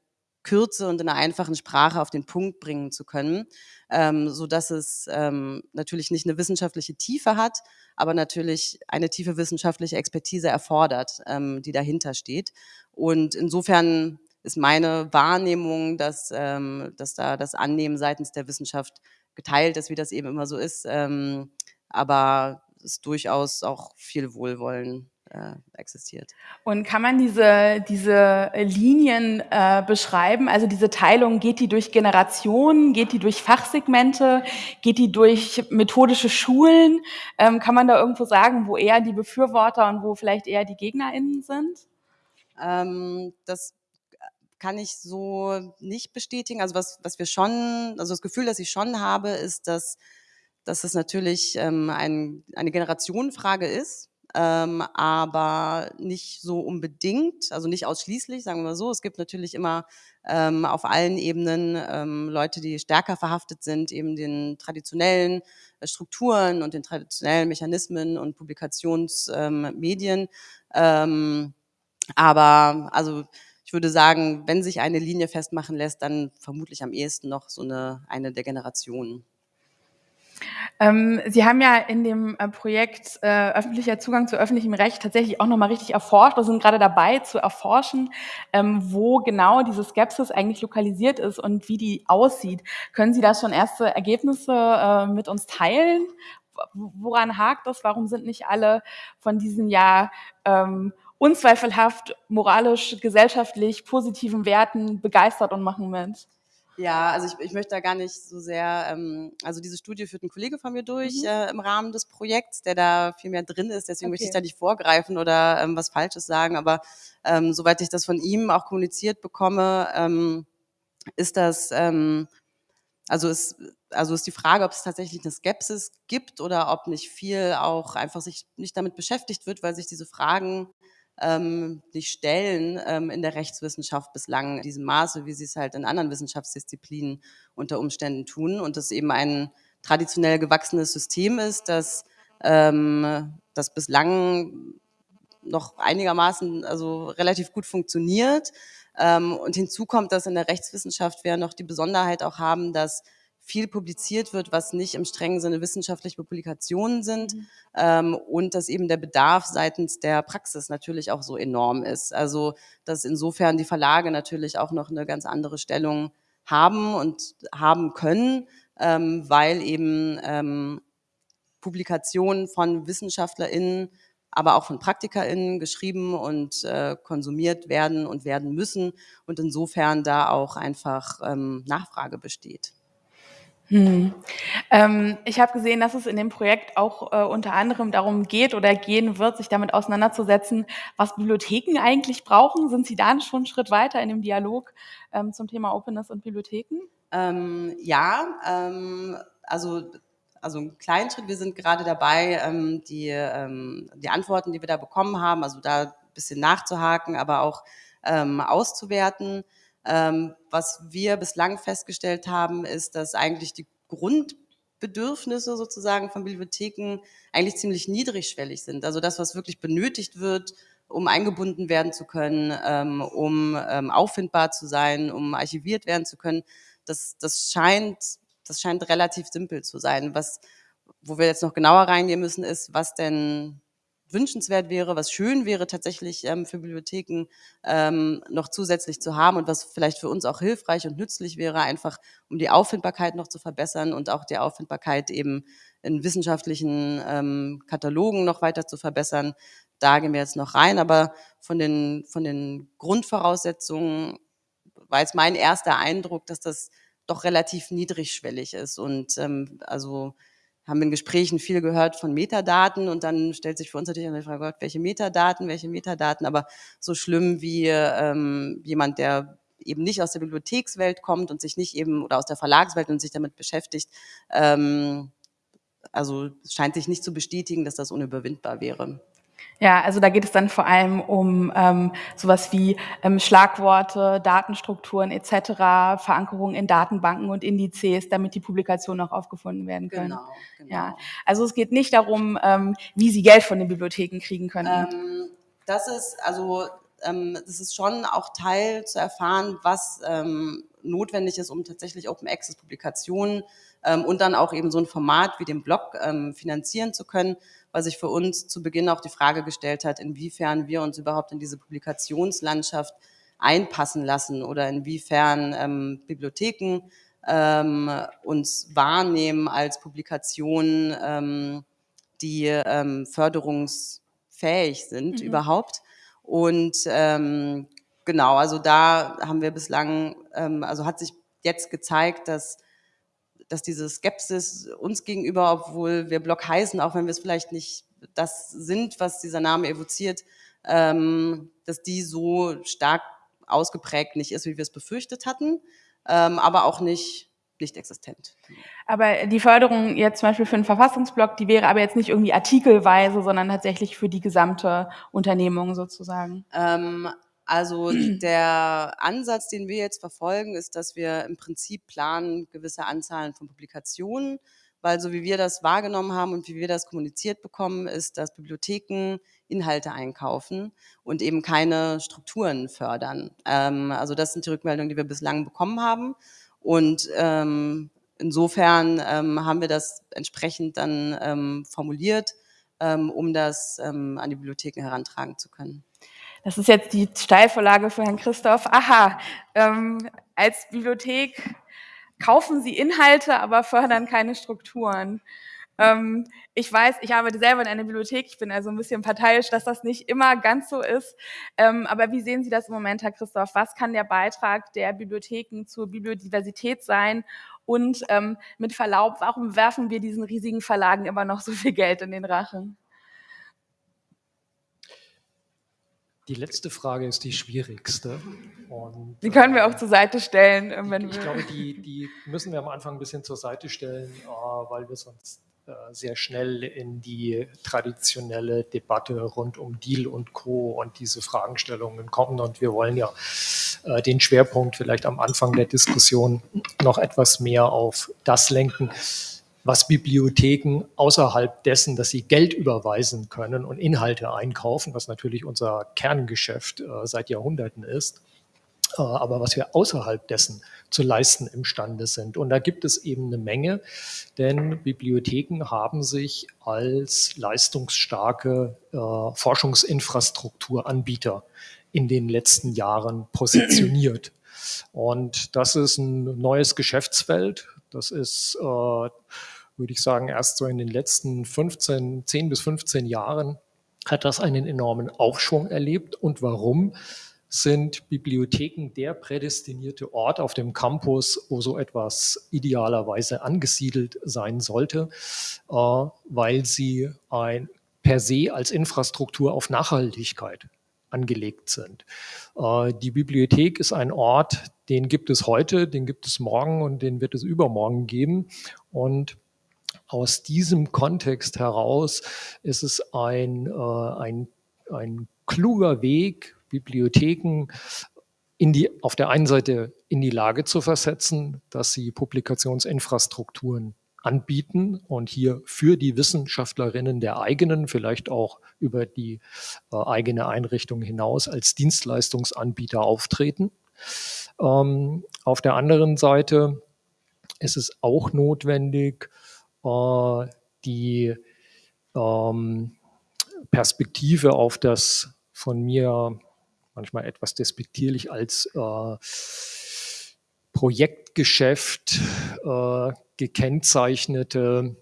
Kürze und in einer einfachen Sprache auf den Punkt bringen zu können, ähm, so dass es ähm, natürlich nicht eine wissenschaftliche Tiefe hat, aber natürlich eine tiefe wissenschaftliche Expertise erfordert, ähm, die dahinter steht. Und insofern ist meine Wahrnehmung, dass, ähm, dass da das Annehmen seitens der Wissenschaft geteilt ist, wie das eben immer so ist. Ähm, aber es durchaus auch viel Wohlwollen äh, existiert. Und kann man diese, diese Linien äh, beschreiben? Also diese Teilung, geht die durch Generationen, geht die durch Fachsegmente, geht die durch methodische Schulen? Ähm, kann man da irgendwo sagen, wo eher die Befürworter und wo vielleicht eher die GegnerInnen sind? Ähm, das kann ich so nicht bestätigen. Also was, was wir schon, also das Gefühl, das ich schon habe, ist, dass, dass es natürlich ähm, ein, eine Generationenfrage ist ähm, aber nicht so unbedingt, also nicht ausschließlich, sagen wir so. Es gibt natürlich immer ähm, auf allen Ebenen ähm, Leute, die stärker verhaftet sind, eben den traditionellen äh, Strukturen und den traditionellen Mechanismen und Publikationsmedien. Ähm, aber also ich würde sagen, wenn sich eine Linie festmachen lässt, dann vermutlich am ehesten noch so eine, eine der Generationen. Ähm, Sie haben ja in dem äh, Projekt äh, öffentlicher Zugang zu öffentlichem Recht tatsächlich auch nochmal richtig erforscht. Wir sind gerade dabei zu erforschen, ähm, wo genau diese Skepsis eigentlich lokalisiert ist und wie die aussieht. Können Sie da schon erste Ergebnisse äh, mit uns teilen? Woran hakt das? Warum sind nicht alle von diesen ja ähm, unzweifelhaft moralisch, gesellschaftlich positiven Werten begeistert und machen mit? Ja, also ich, ich möchte da gar nicht so sehr, ähm, also diese Studie führt ein Kollege von mir durch mhm. äh, im Rahmen des Projekts, der da viel mehr drin ist, deswegen okay. möchte ich da nicht vorgreifen oder ähm, was Falsches sagen, aber ähm, soweit ich das von ihm auch kommuniziert bekomme, ähm, ist das, ähm, also ist, also ist die Frage, ob es tatsächlich eine Skepsis gibt oder ob nicht viel auch einfach sich nicht damit beschäftigt wird, weil sich diese Fragen ähm, sich stellen ähm, in der Rechtswissenschaft bislang in diesem Maße, wie sie es halt in anderen Wissenschaftsdisziplinen unter Umständen tun und das eben ein traditionell gewachsenes System ist, das, ähm, das bislang noch einigermaßen, also relativ gut funktioniert. Ähm, und hinzu kommt, dass in der Rechtswissenschaft wir noch die Besonderheit auch haben, dass viel publiziert wird, was nicht im strengen Sinne wissenschaftliche Publikationen sind mhm. ähm, und dass eben der Bedarf seitens der Praxis natürlich auch so enorm ist. Also dass insofern die Verlage natürlich auch noch eine ganz andere Stellung haben und haben können, ähm, weil eben ähm, Publikationen von WissenschaftlerInnen aber auch von PraktikerInnen geschrieben und äh, konsumiert werden und werden müssen und insofern da auch einfach ähm, Nachfrage besteht. Hm. Ähm, ich habe gesehen, dass es in dem Projekt auch äh, unter anderem darum geht oder gehen wird, sich damit auseinanderzusetzen, was Bibliotheken eigentlich brauchen. Sind Sie da schon einen Schritt weiter in dem Dialog ähm, zum Thema Openness und Bibliotheken? Ähm, ja, ähm, also also einen kleinen Schritt. Wir sind gerade dabei, ähm, die, ähm, die Antworten, die wir da bekommen haben, also da ein bisschen nachzuhaken, aber auch auszuwerten. Ähm, was wir bislang festgestellt haben, ist, dass eigentlich die Grundbedürfnisse sozusagen von Bibliotheken eigentlich ziemlich niedrigschwellig sind. Also das, was wirklich benötigt wird, um eingebunden werden zu können, ähm, um ähm, auffindbar zu sein, um archiviert werden zu können, das, das, scheint, das scheint relativ simpel zu sein. Was, wo wir jetzt noch genauer reingehen müssen, ist, was denn wünschenswert wäre, was schön wäre tatsächlich ähm, für Bibliotheken ähm, noch zusätzlich zu haben und was vielleicht für uns auch hilfreich und nützlich wäre, einfach um die Auffindbarkeit noch zu verbessern und auch die Auffindbarkeit eben in wissenschaftlichen ähm, Katalogen noch weiter zu verbessern. Da gehen wir jetzt noch rein, aber von den, von den Grundvoraussetzungen war jetzt mein erster Eindruck, dass das doch relativ niedrigschwellig ist und ähm, also haben in Gesprächen viel gehört von Metadaten und dann stellt sich für uns natürlich die Frage, Gott, welche Metadaten, welche Metadaten, aber so schlimm wie ähm, jemand, der eben nicht aus der Bibliothekswelt kommt und sich nicht eben oder aus der Verlagswelt und sich damit beschäftigt, ähm, also scheint sich nicht zu bestätigen, dass das unüberwindbar wäre. Ja, also da geht es dann vor allem um ähm, sowas wie ähm, Schlagworte, Datenstrukturen etc., Verankerung in Datenbanken und Indizes, damit die Publikationen auch aufgefunden werden können. Genau, genau. Ja, also es geht nicht darum, ähm, wie sie Geld von den Bibliotheken kriegen können. Ähm, das ist also ähm, das ist schon auch Teil zu erfahren, was ähm, notwendig ist, um tatsächlich Open Access Publikationen ähm, und dann auch eben so ein Format wie den Blog ähm, finanzieren zu können, weil sich für uns zu Beginn auch die Frage gestellt hat, inwiefern wir uns überhaupt in diese Publikationslandschaft einpassen lassen oder inwiefern ähm, Bibliotheken ähm, uns wahrnehmen als Publikationen, ähm, die ähm, förderungsfähig sind mhm. überhaupt. Und ähm, genau, also da haben wir bislang, ähm, also hat sich jetzt gezeigt, dass dass diese Skepsis uns gegenüber, obwohl wir Blog heißen, auch wenn wir es vielleicht nicht das sind, was dieser Name evoziert, ähm, dass die so stark ausgeprägt nicht ist, wie wir es befürchtet hatten, ähm, aber auch nicht nicht existent. Aber die Förderung jetzt zum Beispiel für einen Verfassungsblock, die wäre aber jetzt nicht irgendwie artikelweise, sondern tatsächlich für die gesamte Unternehmung sozusagen. Ähm, also *clears throat* der Ansatz, den wir jetzt verfolgen, ist, dass wir im Prinzip planen, gewisse Anzahlen von Publikationen, weil so wie wir das wahrgenommen haben und wie wir das kommuniziert bekommen, ist, dass Bibliotheken Inhalte einkaufen und eben keine Strukturen fördern. Ähm, also das sind die Rückmeldungen, die wir bislang bekommen haben. Und ähm, insofern ähm, haben wir das entsprechend dann ähm, formuliert, ähm, um das ähm, an die Bibliotheken herantragen zu können. Das ist jetzt die Steilvorlage für Herrn Christoph. Aha, ähm, als Bibliothek kaufen Sie Inhalte, aber fördern keine Strukturen. Ähm, ich weiß, ich arbeite selber in einer Bibliothek, ich bin also ein bisschen parteiisch, dass das nicht immer ganz so ist. Ähm, aber wie sehen Sie das im Moment, Herr Christoph? Was kann der Beitrag der Bibliotheken zur Bibliodiversität sein? Und ähm, mit Verlaub, warum werfen wir diesen riesigen Verlagen immer noch so viel Geld in den Rachen? Die letzte Frage ist die schwierigste. Und, die können wir auch zur Seite stellen. Äh, wenn ich, wir glaube, die, die, müssen wir am Anfang ein bisschen zur Seite stellen, äh, weil wir sonst äh, sehr schnell in die traditionelle Debatte rund um Deal und Co. und diese Fragestellungen kommen. Und wir wollen ja den Schwerpunkt vielleicht am Anfang der Diskussion noch etwas mehr auf das lenken, was Bibliotheken außerhalb dessen, dass sie Geld überweisen können und Inhalte einkaufen, was natürlich unser Kerngeschäft äh, seit Jahrhunderten ist, äh, aber was wir außerhalb dessen zu leisten imstande sind. Und da gibt es eben eine Menge, denn Bibliotheken haben sich als leistungsstarke äh, Forschungsinfrastrukturanbieter in den letzten Jahren positioniert. Und das ist ein neues Geschäftsfeld. Das ist äh, würde ich sagen, erst so in den letzten 15, 10 bis 15 Jahren hat das einen enormen Aufschwung erlebt. Und warum? Sind Bibliotheken der prädestinierte Ort auf dem Campus, wo so etwas idealerweise angesiedelt sein sollte, äh, weil sie ein, per se als Infrastruktur auf Nachhaltigkeit angelegt sind. Äh, die Bibliothek ist ein Ort, den gibt es heute, den gibt es morgen und den wird es übermorgen geben. Und aus diesem Kontext heraus ist es ein, äh, ein, ein kluger Weg, Bibliotheken in die, auf der einen Seite in die Lage zu versetzen, dass sie Publikationsinfrastrukturen anbieten und hier für die Wissenschaftlerinnen der eigenen, vielleicht auch über die äh, eigene Einrichtung hinaus als Dienstleistungsanbieter auftreten. Ähm, auf der anderen Seite ist es auch notwendig, die ähm, Perspektive auf das von mir manchmal etwas despektierlich als äh, Projektgeschäft äh, gekennzeichnete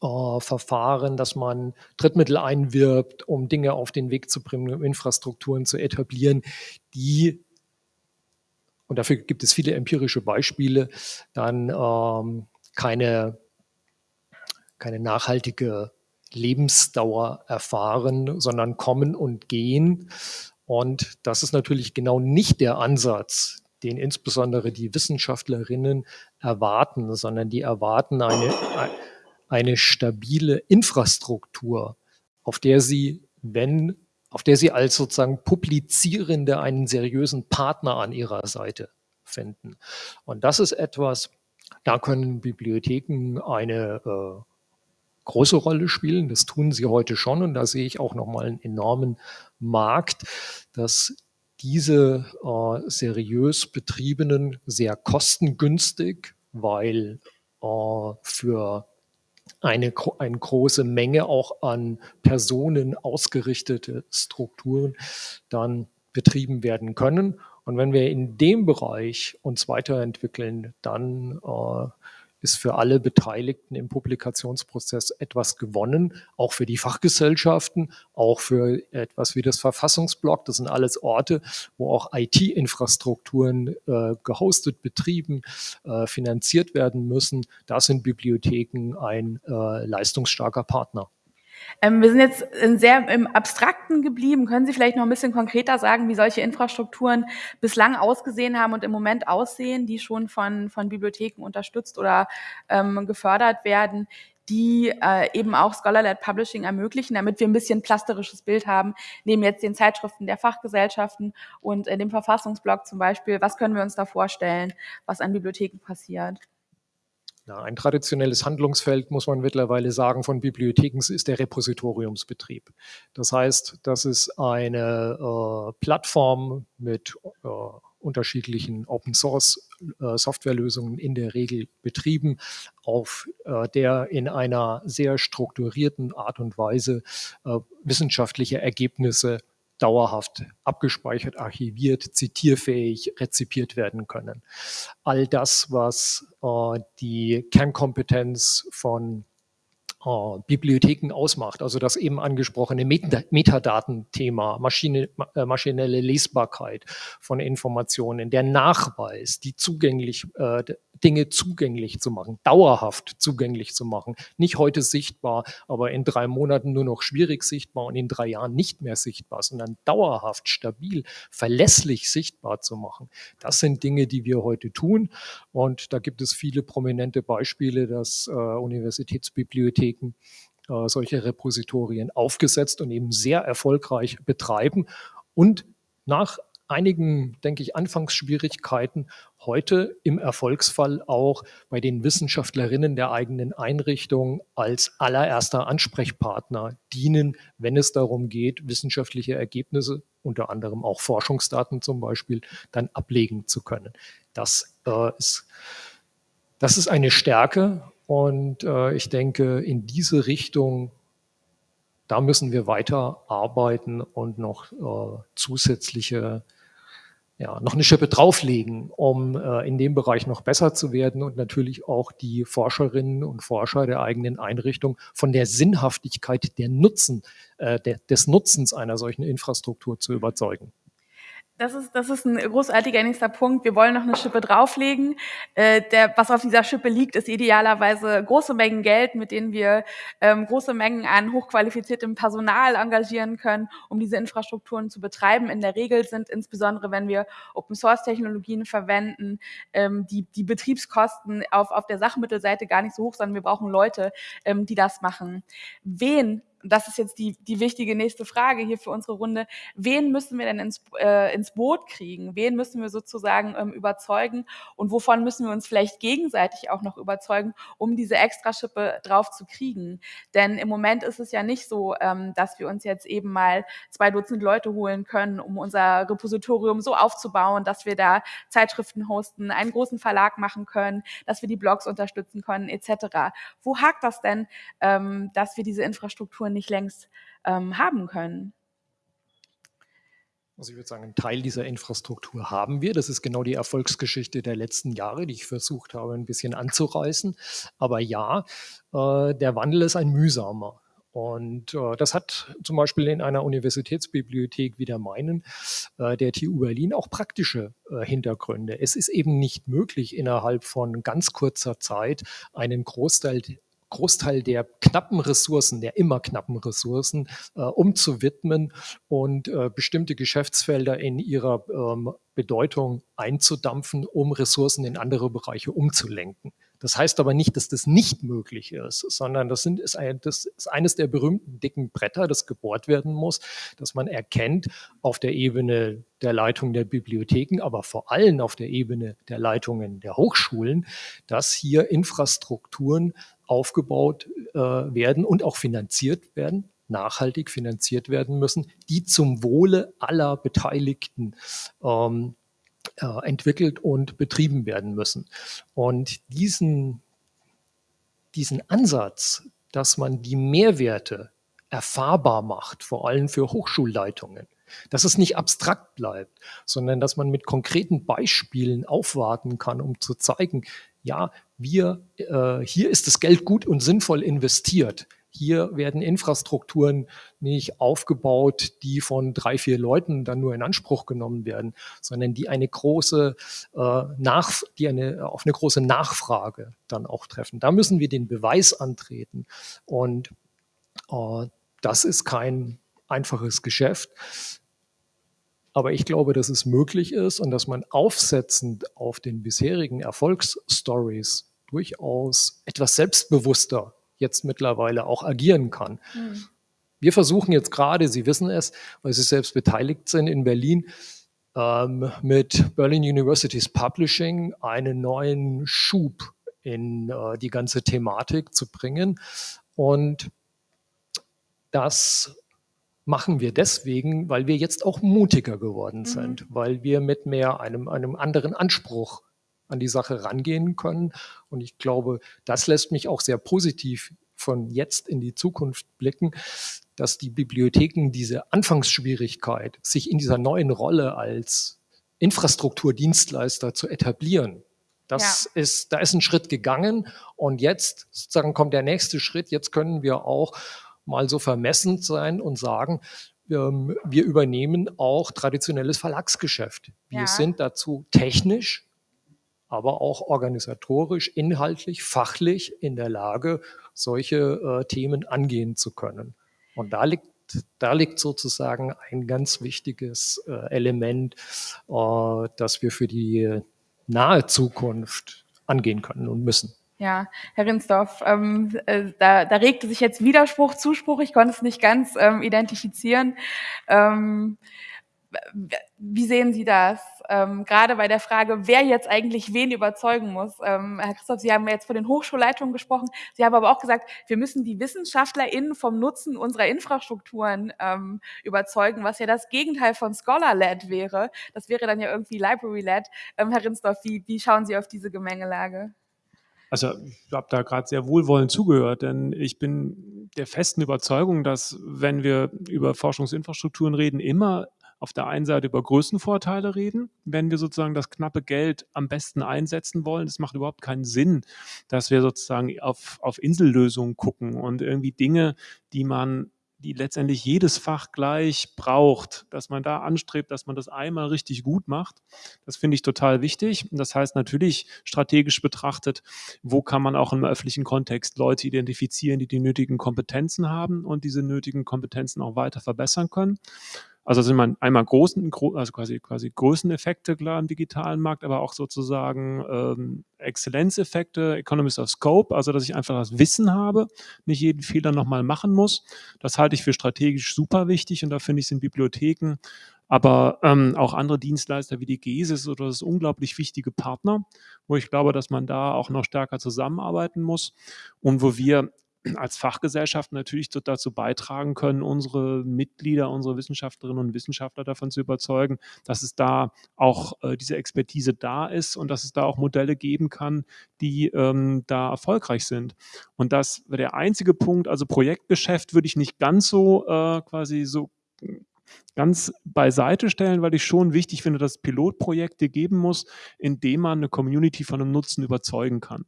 äh, Verfahren, dass man Drittmittel einwirbt, um Dinge auf den Weg zu bringen, um Infrastrukturen zu etablieren, die, und dafür gibt es viele empirische Beispiele, dann ähm, keine keine nachhaltige Lebensdauer erfahren, sondern kommen und gehen. Und das ist natürlich genau nicht der Ansatz, den insbesondere die Wissenschaftlerinnen erwarten, sondern die erwarten eine, eine stabile Infrastruktur, auf der sie, wenn, auf der sie als sozusagen Publizierende einen seriösen Partner an ihrer Seite finden. Und das ist etwas, da können Bibliotheken eine äh, große Rolle spielen. Das tun sie heute schon und da sehe ich auch nochmal einen enormen Markt, dass diese äh, seriös betriebenen, sehr kostengünstig, weil äh, für eine, eine große Menge auch an Personen ausgerichtete Strukturen dann betrieben werden können. Und wenn wir in dem Bereich uns weiterentwickeln, dann äh, ist für alle Beteiligten im Publikationsprozess etwas gewonnen, auch für die Fachgesellschaften, auch für etwas wie das Verfassungsblog. Das sind alles Orte, wo auch IT-Infrastrukturen äh, gehostet, betrieben, äh, finanziert werden müssen. Da sind Bibliotheken ein äh, leistungsstarker Partner. Ähm, wir sind jetzt sehr im Abstrakten geblieben. Können Sie vielleicht noch ein bisschen konkreter sagen, wie solche Infrastrukturen bislang ausgesehen haben und im Moment aussehen, die schon von, von Bibliotheken unterstützt oder ähm, gefördert werden, die äh, eben auch Scholar-led Publishing ermöglichen, damit wir ein bisschen plasterisches Bild haben, neben jetzt den Zeitschriften der Fachgesellschaften und in dem Verfassungsblog zum Beispiel. Was können wir uns da vorstellen, was an Bibliotheken passiert? Ja, ein traditionelles Handlungsfeld, muss man mittlerweile sagen, von Bibliotheken ist der Repositoriumsbetrieb. Das heißt, das ist eine äh, Plattform mit äh, unterschiedlichen Open Source äh, Softwarelösungen in der Regel betrieben, auf äh, der in einer sehr strukturierten Art und Weise äh, wissenschaftliche Ergebnisse dauerhaft abgespeichert, archiviert, zitierfähig rezipiert werden können. All das, was äh, die Kernkompetenz von äh, Bibliotheken ausmacht. Also das eben angesprochene Metadatenthema, Maschine, äh, maschinelle Lesbarkeit von Informationen, der Nachweis, die zugänglich, äh, Dinge zugänglich zu machen, dauerhaft zugänglich zu machen. Nicht heute sichtbar, aber in drei Monaten nur noch schwierig sichtbar und in drei Jahren nicht mehr sichtbar, sondern dauerhaft, stabil, verlässlich sichtbar zu machen. Das sind Dinge, die wir heute tun. Und da gibt es viele prominente Beispiele, dass äh, Universitätsbibliotheken äh, solche Repositorien aufgesetzt und eben sehr erfolgreich betreiben und nach einigen, denke ich, Anfangsschwierigkeiten heute im Erfolgsfall auch bei den Wissenschaftlerinnen der eigenen Einrichtung als allererster Ansprechpartner dienen, wenn es darum geht, wissenschaftliche Ergebnisse, unter anderem auch Forschungsdaten zum Beispiel, dann ablegen zu können. Das äh, ist das ist eine Stärke und äh, ich denke, in diese Richtung, da müssen wir weiter arbeiten und noch äh, zusätzliche, ja, noch eine Schippe drauflegen, um äh, in dem Bereich noch besser zu werden und natürlich auch die Forscherinnen und Forscher der eigenen Einrichtung von der Sinnhaftigkeit der Nutzen, äh, der, des Nutzens einer solchen Infrastruktur zu überzeugen. Das ist, das ist ein großartiger nächster Punkt. Wir wollen noch eine Schippe drauflegen. Äh, der, was auf dieser Schippe liegt, ist idealerweise große Mengen Geld, mit denen wir ähm, große Mengen an hochqualifiziertem Personal engagieren können, um diese Infrastrukturen zu betreiben. In der Regel sind insbesondere, wenn wir Open-Source-Technologien verwenden, ähm, die, die Betriebskosten auf, auf der Sachmittelseite gar nicht so hoch, sondern wir brauchen Leute, ähm, die das machen. Wen das ist jetzt die, die wichtige nächste Frage hier für unsere Runde, wen müssen wir denn ins, äh, ins Boot kriegen? Wen müssen wir sozusagen ähm, überzeugen? Und wovon müssen wir uns vielleicht gegenseitig auch noch überzeugen, um diese Extraschippe drauf zu kriegen? Denn im Moment ist es ja nicht so, ähm, dass wir uns jetzt eben mal zwei Dutzend Leute holen können, um unser Repositorium so aufzubauen, dass wir da Zeitschriften hosten, einen großen Verlag machen können, dass wir die Blogs unterstützen können, etc. Wo hakt das denn, ähm, dass wir diese Infrastruktur Infrastruktur nicht längst ähm, haben können? Also ich würde sagen, einen Teil dieser Infrastruktur haben wir. Das ist genau die Erfolgsgeschichte der letzten Jahre, die ich versucht habe, ein bisschen anzureißen. Aber ja, äh, der Wandel ist ein mühsamer. Und äh, das hat zum Beispiel in einer Universitätsbibliothek wie der meinen, äh, der TU Berlin, auch praktische äh, Hintergründe. Es ist eben nicht möglich, innerhalb von ganz kurzer Zeit einen Großteil Großteil der knappen Ressourcen, der immer knappen Ressourcen äh, umzuwidmen und äh, bestimmte Geschäftsfelder in ihrer ähm, Bedeutung einzudampfen, um Ressourcen in andere Bereiche umzulenken. Das heißt aber nicht, dass das nicht möglich ist, sondern das, sind, ist, ein, das ist eines der berühmten dicken Bretter, das gebohrt werden muss, dass man erkennt auf der Ebene der Leitung der Bibliotheken, aber vor allem auf der Ebene der Leitungen der Hochschulen, dass hier Infrastrukturen aufgebaut äh, werden und auch finanziert werden, nachhaltig finanziert werden müssen, die zum Wohle aller Beteiligten ähm, äh, entwickelt und betrieben werden müssen. Und diesen, diesen Ansatz, dass man die Mehrwerte erfahrbar macht, vor allem für Hochschulleitungen, dass es nicht abstrakt bleibt, sondern dass man mit konkreten Beispielen aufwarten kann, um zu zeigen, ja, wir, äh, hier ist das Geld gut und sinnvoll investiert. Hier werden Infrastrukturen nicht aufgebaut, die von drei, vier Leuten dann nur in Anspruch genommen werden, sondern die eine große äh, nach, die eine, auf eine große Nachfrage dann auch treffen. Da müssen wir den Beweis antreten. Und äh, das ist kein einfaches Geschäft. Aber ich glaube, dass es möglich ist und dass man aufsetzend auf den bisherigen Erfolgsstories durchaus etwas selbstbewusster jetzt mittlerweile auch agieren kann. Mhm. Wir versuchen jetzt gerade, Sie wissen es, weil Sie selbst beteiligt sind in Berlin, ähm, mit Berlin University's Publishing einen neuen Schub in äh, die ganze Thematik zu bringen. Und das machen wir deswegen, weil wir jetzt auch mutiger geworden mhm. sind, mhm. weil wir mit mehr einem, einem anderen Anspruch an die Sache rangehen können. Und ich glaube, das lässt mich auch sehr positiv von jetzt in die Zukunft blicken, dass die Bibliotheken diese Anfangsschwierigkeit, sich in dieser neuen Rolle als Infrastrukturdienstleister zu etablieren, das ja. ist, da ist ein Schritt gegangen und jetzt sozusagen kommt der nächste Schritt. Jetzt können wir auch mal so vermessend sein und sagen, ähm, wir übernehmen auch traditionelles Verlagsgeschäft. Wir ja. sind dazu technisch aber auch organisatorisch, inhaltlich, fachlich in der Lage, solche äh, Themen angehen zu können. Und da liegt da liegt sozusagen ein ganz wichtiges äh, Element, äh, das wir für die nahe Zukunft angehen können und müssen. Ja, Herr Rinsdorf, ähm, äh, da, da regte sich jetzt Widerspruch, Zuspruch, ich konnte es nicht ganz ähm, identifizieren. Ähm, wie sehen Sie das? Ähm, gerade bei der Frage, wer jetzt eigentlich wen überzeugen muss. Ähm, Herr Christoph, Sie haben jetzt von den Hochschulleitungen gesprochen. Sie haben aber auch gesagt, wir müssen die WissenschaftlerInnen vom Nutzen unserer Infrastrukturen ähm, überzeugen, was ja das Gegenteil von Scholar-led wäre. Das wäre dann ja irgendwie Library-led. Ähm, Herr Rinsdorf, wie, wie schauen Sie auf diese Gemengelage? Also ich habe da gerade sehr wohlwollend zugehört, denn ich bin der festen Überzeugung, dass wenn wir über Forschungsinfrastrukturen reden, immer auf der einen Seite über Größenvorteile reden, wenn wir sozusagen das knappe Geld am besten einsetzen wollen. Es macht überhaupt keinen Sinn, dass wir sozusagen auf, auf Insellösungen gucken und irgendwie Dinge, die man die letztendlich jedes Fach gleich braucht, dass man da anstrebt, dass man das einmal richtig gut macht. Das finde ich total wichtig. Und das heißt natürlich strategisch betrachtet, wo kann man auch im öffentlichen Kontext Leute identifizieren, die die nötigen Kompetenzen haben und diese nötigen Kompetenzen auch weiter verbessern können. Also sind man einmal großen, also quasi, quasi Größeneffekte klar im digitalen Markt, aber auch sozusagen ähm, Exzellenzeffekte, Economies of Scope, also dass ich einfach das Wissen habe, nicht jeden Fehler nochmal machen muss. Das halte ich für strategisch super wichtig und da finde ich, sind Bibliotheken, aber ähm, auch andere Dienstleister wie die GESIS oder das unglaublich wichtige Partner, wo ich glaube, dass man da auch noch stärker zusammenarbeiten muss und wo wir als Fachgesellschaft natürlich dazu beitragen können, unsere Mitglieder, unsere Wissenschaftlerinnen und Wissenschaftler davon zu überzeugen, dass es da auch äh, diese Expertise da ist und dass es da auch Modelle geben kann, die ähm, da erfolgreich sind. Und das wäre der einzige Punkt, also Projektgeschäft würde ich nicht ganz so äh, quasi so ganz beiseite stellen, weil ich schon wichtig finde, dass es Pilotprojekte geben muss, in denen man eine Community von einem Nutzen überzeugen kann.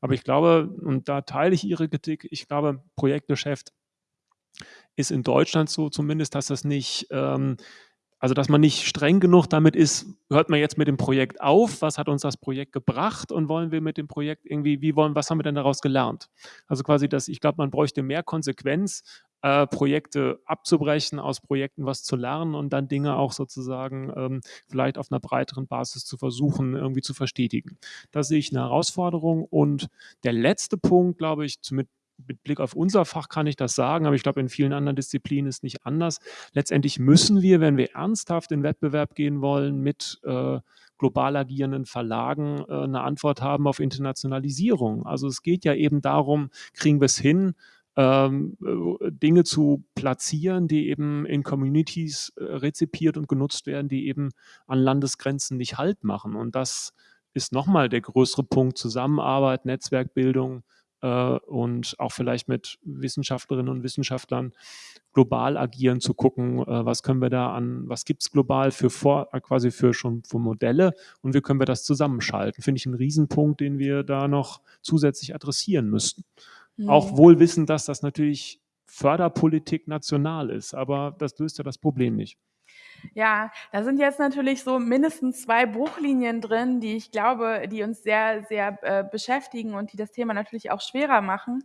Aber ich glaube, und da teile ich Ihre Kritik, ich glaube, Projektgeschäft ist in Deutschland so zumindest, dass das nicht ähm, also dass man nicht streng genug damit ist, hört man jetzt mit dem Projekt auf, was hat uns das Projekt gebracht und wollen wir mit dem Projekt irgendwie, wie wollen, was haben wir denn daraus gelernt? Also quasi, dass ich glaube, man bräuchte mehr Konsequenz, äh, Projekte abzubrechen, aus Projekten was zu lernen und dann Dinge auch sozusagen ähm, vielleicht auf einer breiteren Basis zu versuchen, irgendwie zu verstetigen. Da sehe ich eine Herausforderung. Und der letzte Punkt, glaube ich, mit mit Blick auf unser Fach kann ich das sagen, aber ich glaube, in vielen anderen Disziplinen ist nicht anders. Letztendlich müssen wir, wenn wir ernsthaft in Wettbewerb gehen wollen mit äh, global agierenden Verlagen, äh, eine Antwort haben auf Internationalisierung. Also es geht ja eben darum, kriegen wir es hin, ähm, äh, Dinge zu platzieren, die eben in Communities äh, rezipiert und genutzt werden, die eben an Landesgrenzen nicht Halt machen. Und das ist nochmal der größere Punkt, Zusammenarbeit, Netzwerkbildung, und auch vielleicht mit Wissenschaftlerinnen und Wissenschaftlern global agieren, zu gucken, äh, was können wir da an, was gibt es global für vor, äh, quasi für schon für Modelle und wie können wir das zusammenschalten. Finde ich einen Riesenpunkt, den wir da noch zusätzlich adressieren müssten. Mhm. Auch wohl wissen, dass das natürlich Förderpolitik national ist, aber das löst ja das Problem nicht. Ja, da sind jetzt natürlich so mindestens zwei Bruchlinien drin, die ich glaube, die uns sehr, sehr äh, beschäftigen und die das Thema natürlich auch schwerer machen.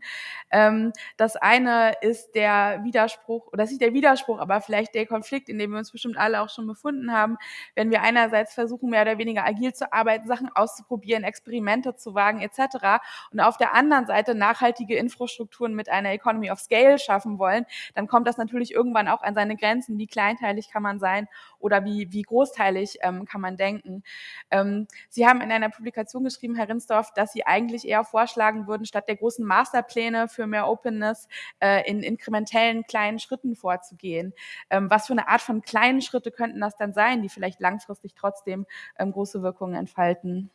Ähm, das eine ist der Widerspruch, oder ist nicht der Widerspruch, aber vielleicht der Konflikt, in dem wir uns bestimmt alle auch schon befunden haben, wenn wir einerseits versuchen, mehr oder weniger agil zu arbeiten, Sachen auszuprobieren, Experimente zu wagen etc. und auf der anderen Seite nachhaltige Infrastrukturen mit einer Economy of Scale schaffen wollen, dann kommt das natürlich irgendwann auch an seine Grenzen. Wie kleinteilig kann man sein oder wie, wie großteilig ähm, kann man denken. Ähm, Sie haben in einer Publikation geschrieben, Herr Rinsdorf, dass Sie eigentlich eher vorschlagen würden, statt der großen Masterpläne für mehr Openness äh, in inkrementellen kleinen Schritten vorzugehen. Ähm, was für eine Art von kleinen Schritte könnten das dann sein, die vielleicht langfristig trotzdem ähm, große Wirkungen entfalten?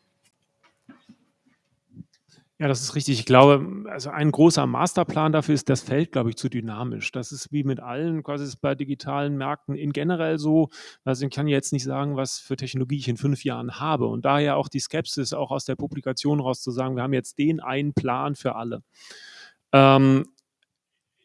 Ja, das ist richtig. Ich glaube, also ein großer Masterplan dafür ist das Feld, glaube ich, zu dynamisch. Das ist wie mit allen, quasi ist bei digitalen Märkten in generell so. Also ich kann jetzt nicht sagen, was für Technologie ich in fünf Jahren habe. Und daher auch die Skepsis, auch aus der Publikation raus zu sagen, wir haben jetzt den einen Plan für alle. Ähm,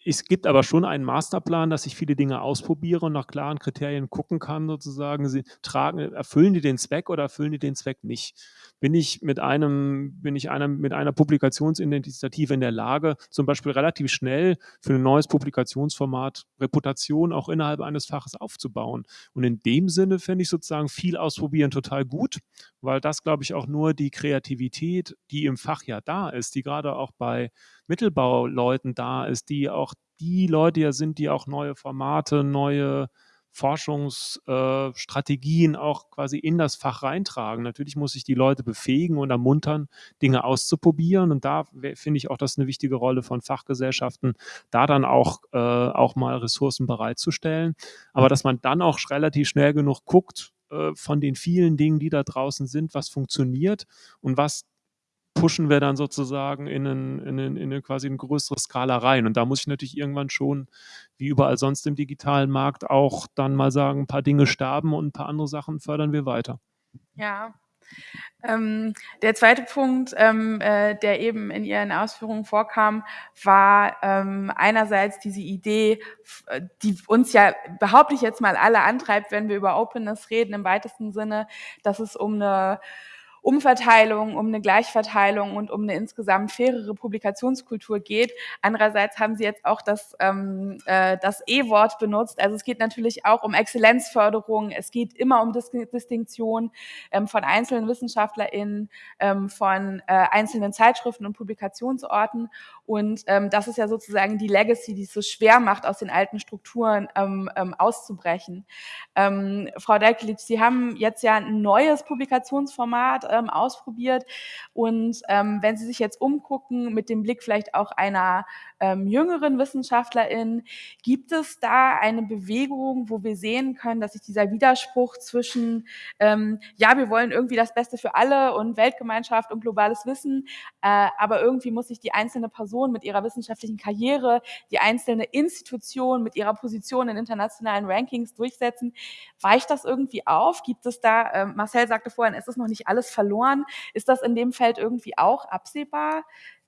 es gibt aber schon einen Masterplan, dass ich viele Dinge ausprobiere und nach klaren Kriterien gucken kann, sozusagen, sie tragen, erfüllen die den Zweck oder erfüllen die den Zweck nicht? Bin ich mit einem, bin ich einem, mit einer Publikationsinitiative in der Lage, zum Beispiel relativ schnell für ein neues Publikationsformat Reputation auch innerhalb eines Faches aufzubauen? Und in dem Sinne fände ich sozusagen viel ausprobieren total gut, weil das, glaube ich, auch nur die Kreativität, die im Fach ja da ist, die gerade auch bei Mittelbauleuten da ist, die auch die Leute ja sind, die auch neue Formate, neue Forschungsstrategien äh, auch quasi in das Fach reintragen. Natürlich muss ich die Leute befähigen und ermuntern, Dinge auszuprobieren. Und da finde ich auch, das eine wichtige Rolle von Fachgesellschaften, da dann auch, äh, auch mal Ressourcen bereitzustellen. Aber dass man dann auch relativ schnell genug guckt, äh, von den vielen Dingen, die da draußen sind, was funktioniert und was pushen wir dann sozusagen in, einen, in, einen, in eine quasi eine größere Skala rein. Und da muss ich natürlich irgendwann schon, wie überall sonst im digitalen Markt, auch dann mal sagen, ein paar Dinge sterben und ein paar andere Sachen fördern wir weiter. Ja. Ähm, der zweite Punkt, ähm, äh, der eben in Ihren Ausführungen vorkam, war ähm, einerseits diese Idee, äh, die uns ja, behaupte ich jetzt mal, alle antreibt, wenn wir über Openness reden, im weitesten Sinne, dass es um eine Umverteilung, um eine Gleichverteilung und um eine insgesamt fairere Publikationskultur geht. Andererseits haben Sie jetzt auch das, ähm, äh, das E-Wort benutzt. Also es geht natürlich auch um Exzellenzförderung. Es geht immer um Dis Distinktion ähm, von einzelnen WissenschaftlerInnen, ähm, von äh, einzelnen Zeitschriften und Publikationsorten. Und ähm, das ist ja sozusagen die Legacy, die es so schwer macht, aus den alten Strukturen ähm, ähm, auszubrechen. Ähm, Frau Delkelitsch, Sie haben jetzt ja ein neues Publikationsformat ähm, ausprobiert. Und ähm, wenn Sie sich jetzt umgucken, mit dem Blick vielleicht auch einer ähm, jüngeren Wissenschaftlerin, gibt es da eine Bewegung, wo wir sehen können, dass sich dieser Widerspruch zwischen, ähm, ja, wir wollen irgendwie das Beste für alle und Weltgemeinschaft und globales Wissen, äh, aber irgendwie muss sich die einzelne Person mit ihrer wissenschaftlichen Karriere, die einzelne Institution mit ihrer Position in internationalen Rankings durchsetzen. Weicht das irgendwie auf? Gibt es da, äh, Marcel sagte vorhin, ist es noch nicht alles verloren? Ist das in dem Feld irgendwie auch absehbar,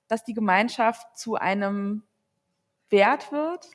dass die Gemeinschaft zu einem Wert wird?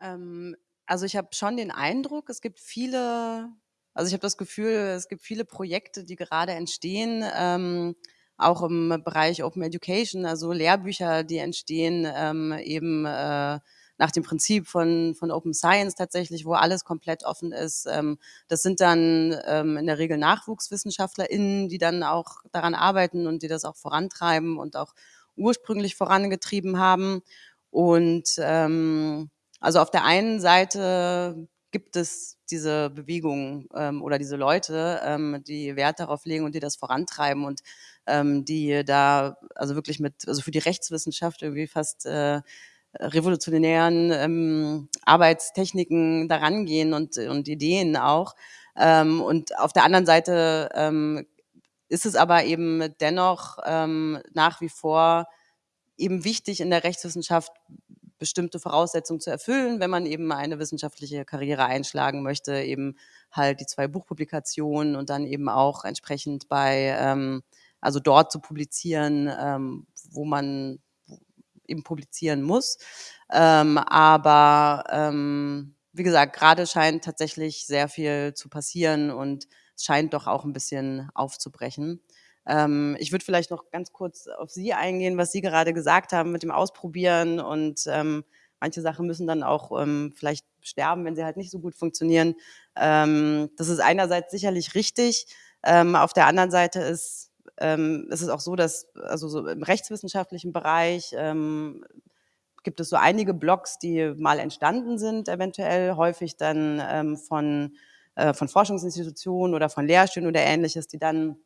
Ähm, also ich habe schon den Eindruck, es gibt viele, also ich habe das Gefühl, es gibt viele Projekte, die gerade entstehen, ähm, auch im Bereich Open Education, also Lehrbücher, die entstehen, ähm, eben äh, nach dem Prinzip von, von Open Science tatsächlich, wo alles komplett offen ist. Ähm, das sind dann ähm, in der Regel NachwuchswissenschaftlerInnen, die dann auch daran arbeiten und die das auch vorantreiben und auch ursprünglich vorangetrieben haben. Und ähm, also auf der einen Seite gibt es diese Bewegung ähm, oder diese Leute, ähm, die Wert darauf legen und die das vorantreiben und ähm, die da also wirklich mit, also für die Rechtswissenschaft irgendwie fast äh, revolutionären ähm, Arbeitstechniken daran gehen und, und Ideen auch. Ähm, und auf der anderen Seite ähm, ist es aber eben dennoch ähm, nach wie vor eben wichtig in der Rechtswissenschaft bestimmte Voraussetzungen zu erfüllen, wenn man eben eine wissenschaftliche Karriere einschlagen möchte, eben halt die zwei Buchpublikationen und dann eben auch entsprechend bei, ähm, also dort zu publizieren, ähm, wo man eben publizieren muss. Ähm, aber ähm, wie gesagt, gerade scheint tatsächlich sehr viel zu passieren und es scheint doch auch ein bisschen aufzubrechen. Ähm, ich würde vielleicht noch ganz kurz auf Sie eingehen, was Sie gerade gesagt haben mit dem Ausprobieren und ähm, manche Sachen müssen dann auch ähm, vielleicht sterben, wenn sie halt nicht so gut funktionieren. Ähm, das ist einerseits sicherlich richtig. Ähm, auf der anderen Seite ist ähm, ist es auch so, dass also so im rechtswissenschaftlichen Bereich ähm, gibt es so einige Blogs, die mal entstanden sind, eventuell häufig dann ähm, von, äh, von Forschungsinstitutionen oder von Lehrstühlen oder ähnliches, die dann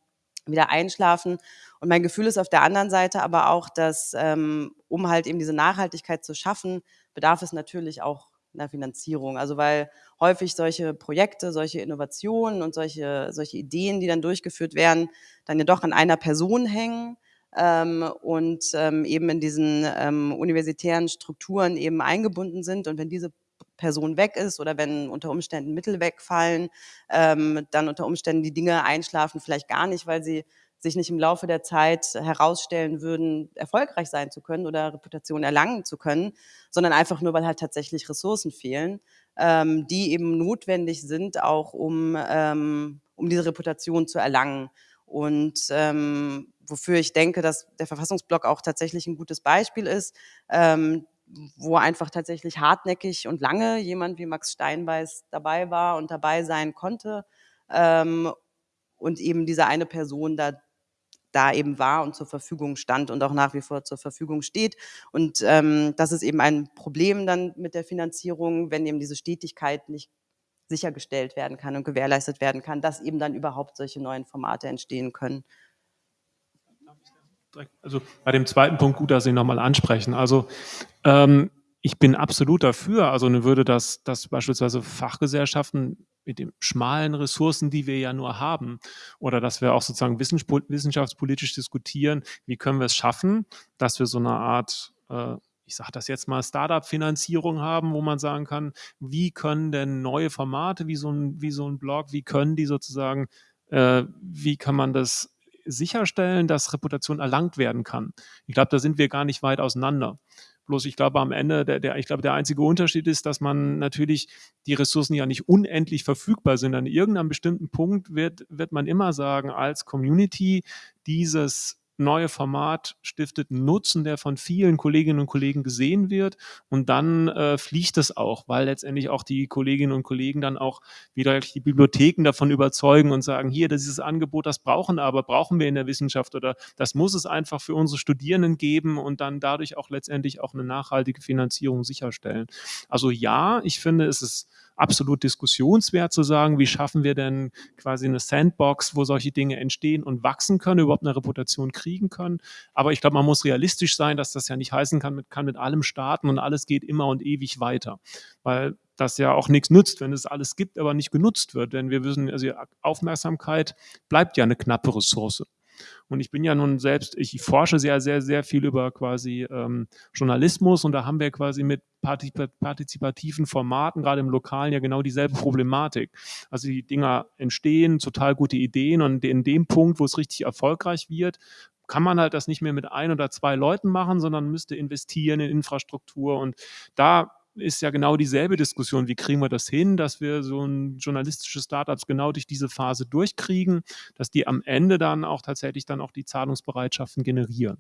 wieder einschlafen. Und mein Gefühl ist auf der anderen Seite aber auch, dass ähm, um halt eben diese Nachhaltigkeit zu schaffen, bedarf es natürlich auch einer Finanzierung. Also weil häufig solche Projekte, solche Innovationen und solche, solche Ideen, die dann durchgeführt werden, dann ja doch an einer Person hängen ähm, und ähm, eben in diesen ähm, universitären Strukturen eben eingebunden sind. Und wenn diese Person weg ist oder wenn unter Umständen Mittel wegfallen, ähm, dann unter Umständen die Dinge einschlafen, vielleicht gar nicht, weil sie sich nicht im Laufe der Zeit herausstellen würden, erfolgreich sein zu können oder Reputation erlangen zu können, sondern einfach nur, weil halt tatsächlich Ressourcen fehlen, ähm, die eben notwendig sind, auch um, ähm, um diese Reputation zu erlangen. Und ähm, wofür ich denke, dass der Verfassungsblock auch tatsächlich ein gutes Beispiel ist, ähm, wo einfach tatsächlich hartnäckig und lange jemand wie Max Steinbeiß dabei war und dabei sein konnte ähm, und eben diese eine Person da da eben war und zur Verfügung stand und auch nach wie vor zur Verfügung steht. Und ähm, das ist eben ein Problem dann mit der Finanzierung, wenn eben diese Stetigkeit nicht sichergestellt werden kann und gewährleistet werden kann, dass eben dann überhaupt solche neuen Formate entstehen können. Also bei dem zweiten Punkt gut, dass Sie nochmal ansprechen. Also ähm, ich bin absolut dafür. Also würde das, dass beispielsweise Fachgesellschaften mit den schmalen Ressourcen, die wir ja nur haben, oder dass wir auch sozusagen wissenschaftspolitisch diskutieren, wie können wir es schaffen, dass wir so eine Art äh, ich sage das jetzt mal, Startup-Finanzierung haben, wo man sagen kann, wie können denn neue Formate, wie so ein, wie so ein Blog, wie können die sozusagen, äh, wie kann man das sicherstellen, dass Reputation erlangt werden kann? Ich glaube, da sind wir gar nicht weit auseinander. Bloß ich glaube am Ende, der, der, ich glaube, der einzige Unterschied ist, dass man natürlich die Ressourcen ja nicht unendlich verfügbar sind. An irgendeinem bestimmten Punkt wird, wird man immer sagen, als Community, dieses neue Format stiftet Nutzen, der von vielen Kolleginnen und Kollegen gesehen wird. Und dann äh, fliegt es auch, weil letztendlich auch die Kolleginnen und Kollegen dann auch wieder die Bibliotheken davon überzeugen und sagen, hier, dieses Angebot, das brauchen aber, brauchen wir in der Wissenschaft oder das muss es einfach für unsere Studierenden geben und dann dadurch auch letztendlich auch eine nachhaltige Finanzierung sicherstellen. Also ja, ich finde, es ist absolut diskussionswert zu sagen, wie schaffen wir denn quasi eine Sandbox, wo solche Dinge entstehen und wachsen können, überhaupt eine Reputation kriegen können. Aber ich glaube, man muss realistisch sein, dass das ja nicht heißen kann, mit, kann mit allem starten und alles geht immer und ewig weiter. Weil das ja auch nichts nützt, wenn es alles gibt, aber nicht genutzt wird. Denn wir wissen, also Aufmerksamkeit bleibt ja eine knappe Ressource. Und ich bin ja nun selbst, ich forsche sehr, sehr, sehr viel über quasi ähm, Journalismus und da haben wir quasi mit partizipativen Formaten, gerade im Lokalen, ja genau dieselbe Problematik. Also die Dinger entstehen, total gute Ideen und in dem Punkt, wo es richtig erfolgreich wird, kann man halt das nicht mehr mit ein oder zwei Leuten machen, sondern müsste investieren in Infrastruktur und da ist ja genau dieselbe Diskussion. Wie kriegen wir das hin, dass wir so ein journalistische Startups genau durch diese Phase durchkriegen, dass die am Ende dann auch tatsächlich dann auch die Zahlungsbereitschaften generieren.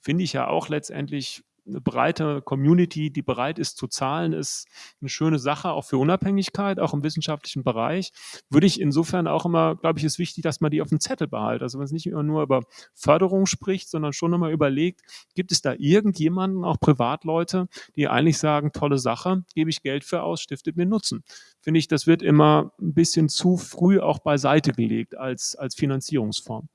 Finde ich ja auch letztendlich eine breite Community, die bereit ist zu zahlen, ist eine schöne Sache, auch für Unabhängigkeit, auch im wissenschaftlichen Bereich. Würde ich insofern auch immer, glaube ich, ist wichtig, dass man die auf dem Zettel behält. Also wenn es nicht immer nur über Förderung spricht, sondern schon immer überlegt, gibt es da irgendjemanden, auch Privatleute, die eigentlich sagen, tolle Sache, gebe ich Geld für aus, stiftet mir Nutzen. Finde ich, das wird immer ein bisschen zu früh auch beiseite gelegt als, als Finanzierungsform.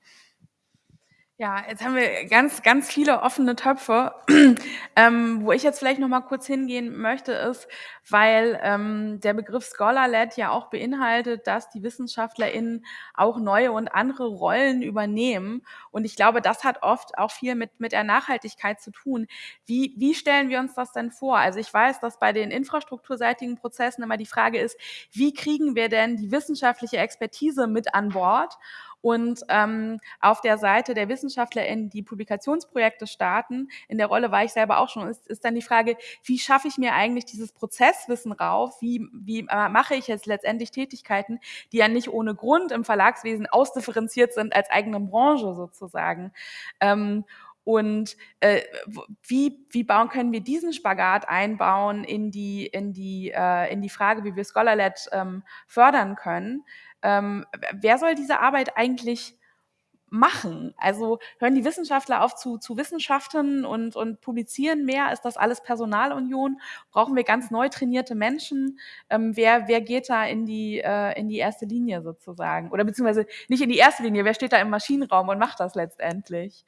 Ja, jetzt haben wir ganz, ganz viele offene Töpfe. *clears throat* ähm, wo ich jetzt vielleicht noch mal kurz hingehen möchte, ist, weil ähm, der Begriff Scholar-led ja auch beinhaltet, dass die WissenschaftlerInnen auch neue und andere Rollen übernehmen. Und ich glaube, das hat oft auch viel mit, mit der Nachhaltigkeit zu tun. Wie, wie stellen wir uns das denn vor? Also ich weiß, dass bei den infrastrukturseitigen Prozessen immer die Frage ist, wie kriegen wir denn die wissenschaftliche Expertise mit an Bord? Und ähm, auf der Seite der WissenschaftlerInnen, die Publikationsprojekte starten, in der Rolle war ich selber auch schon, ist, ist dann die Frage, wie schaffe ich mir eigentlich dieses Prozesswissen rauf? Wie, wie äh, mache ich jetzt letztendlich Tätigkeiten, die ja nicht ohne Grund im Verlagswesen ausdifferenziert sind als eigene Branche sozusagen? Ähm, und äh, wie, wie bauen, können wir diesen Spagat einbauen in die, in die, äh, in die Frage, wie wir Scholarlet ähm, fördern können? ähm, wer soll diese Arbeit eigentlich machen? Also hören die Wissenschaftler auf zu, zu Wissenschaften und, und publizieren mehr? Ist das alles Personalunion? Brauchen wir ganz neu trainierte Menschen? Ähm, wer, wer geht da in die, äh, in die erste Linie sozusagen? Oder beziehungsweise nicht in die erste Linie, wer steht da im Maschinenraum und macht das letztendlich?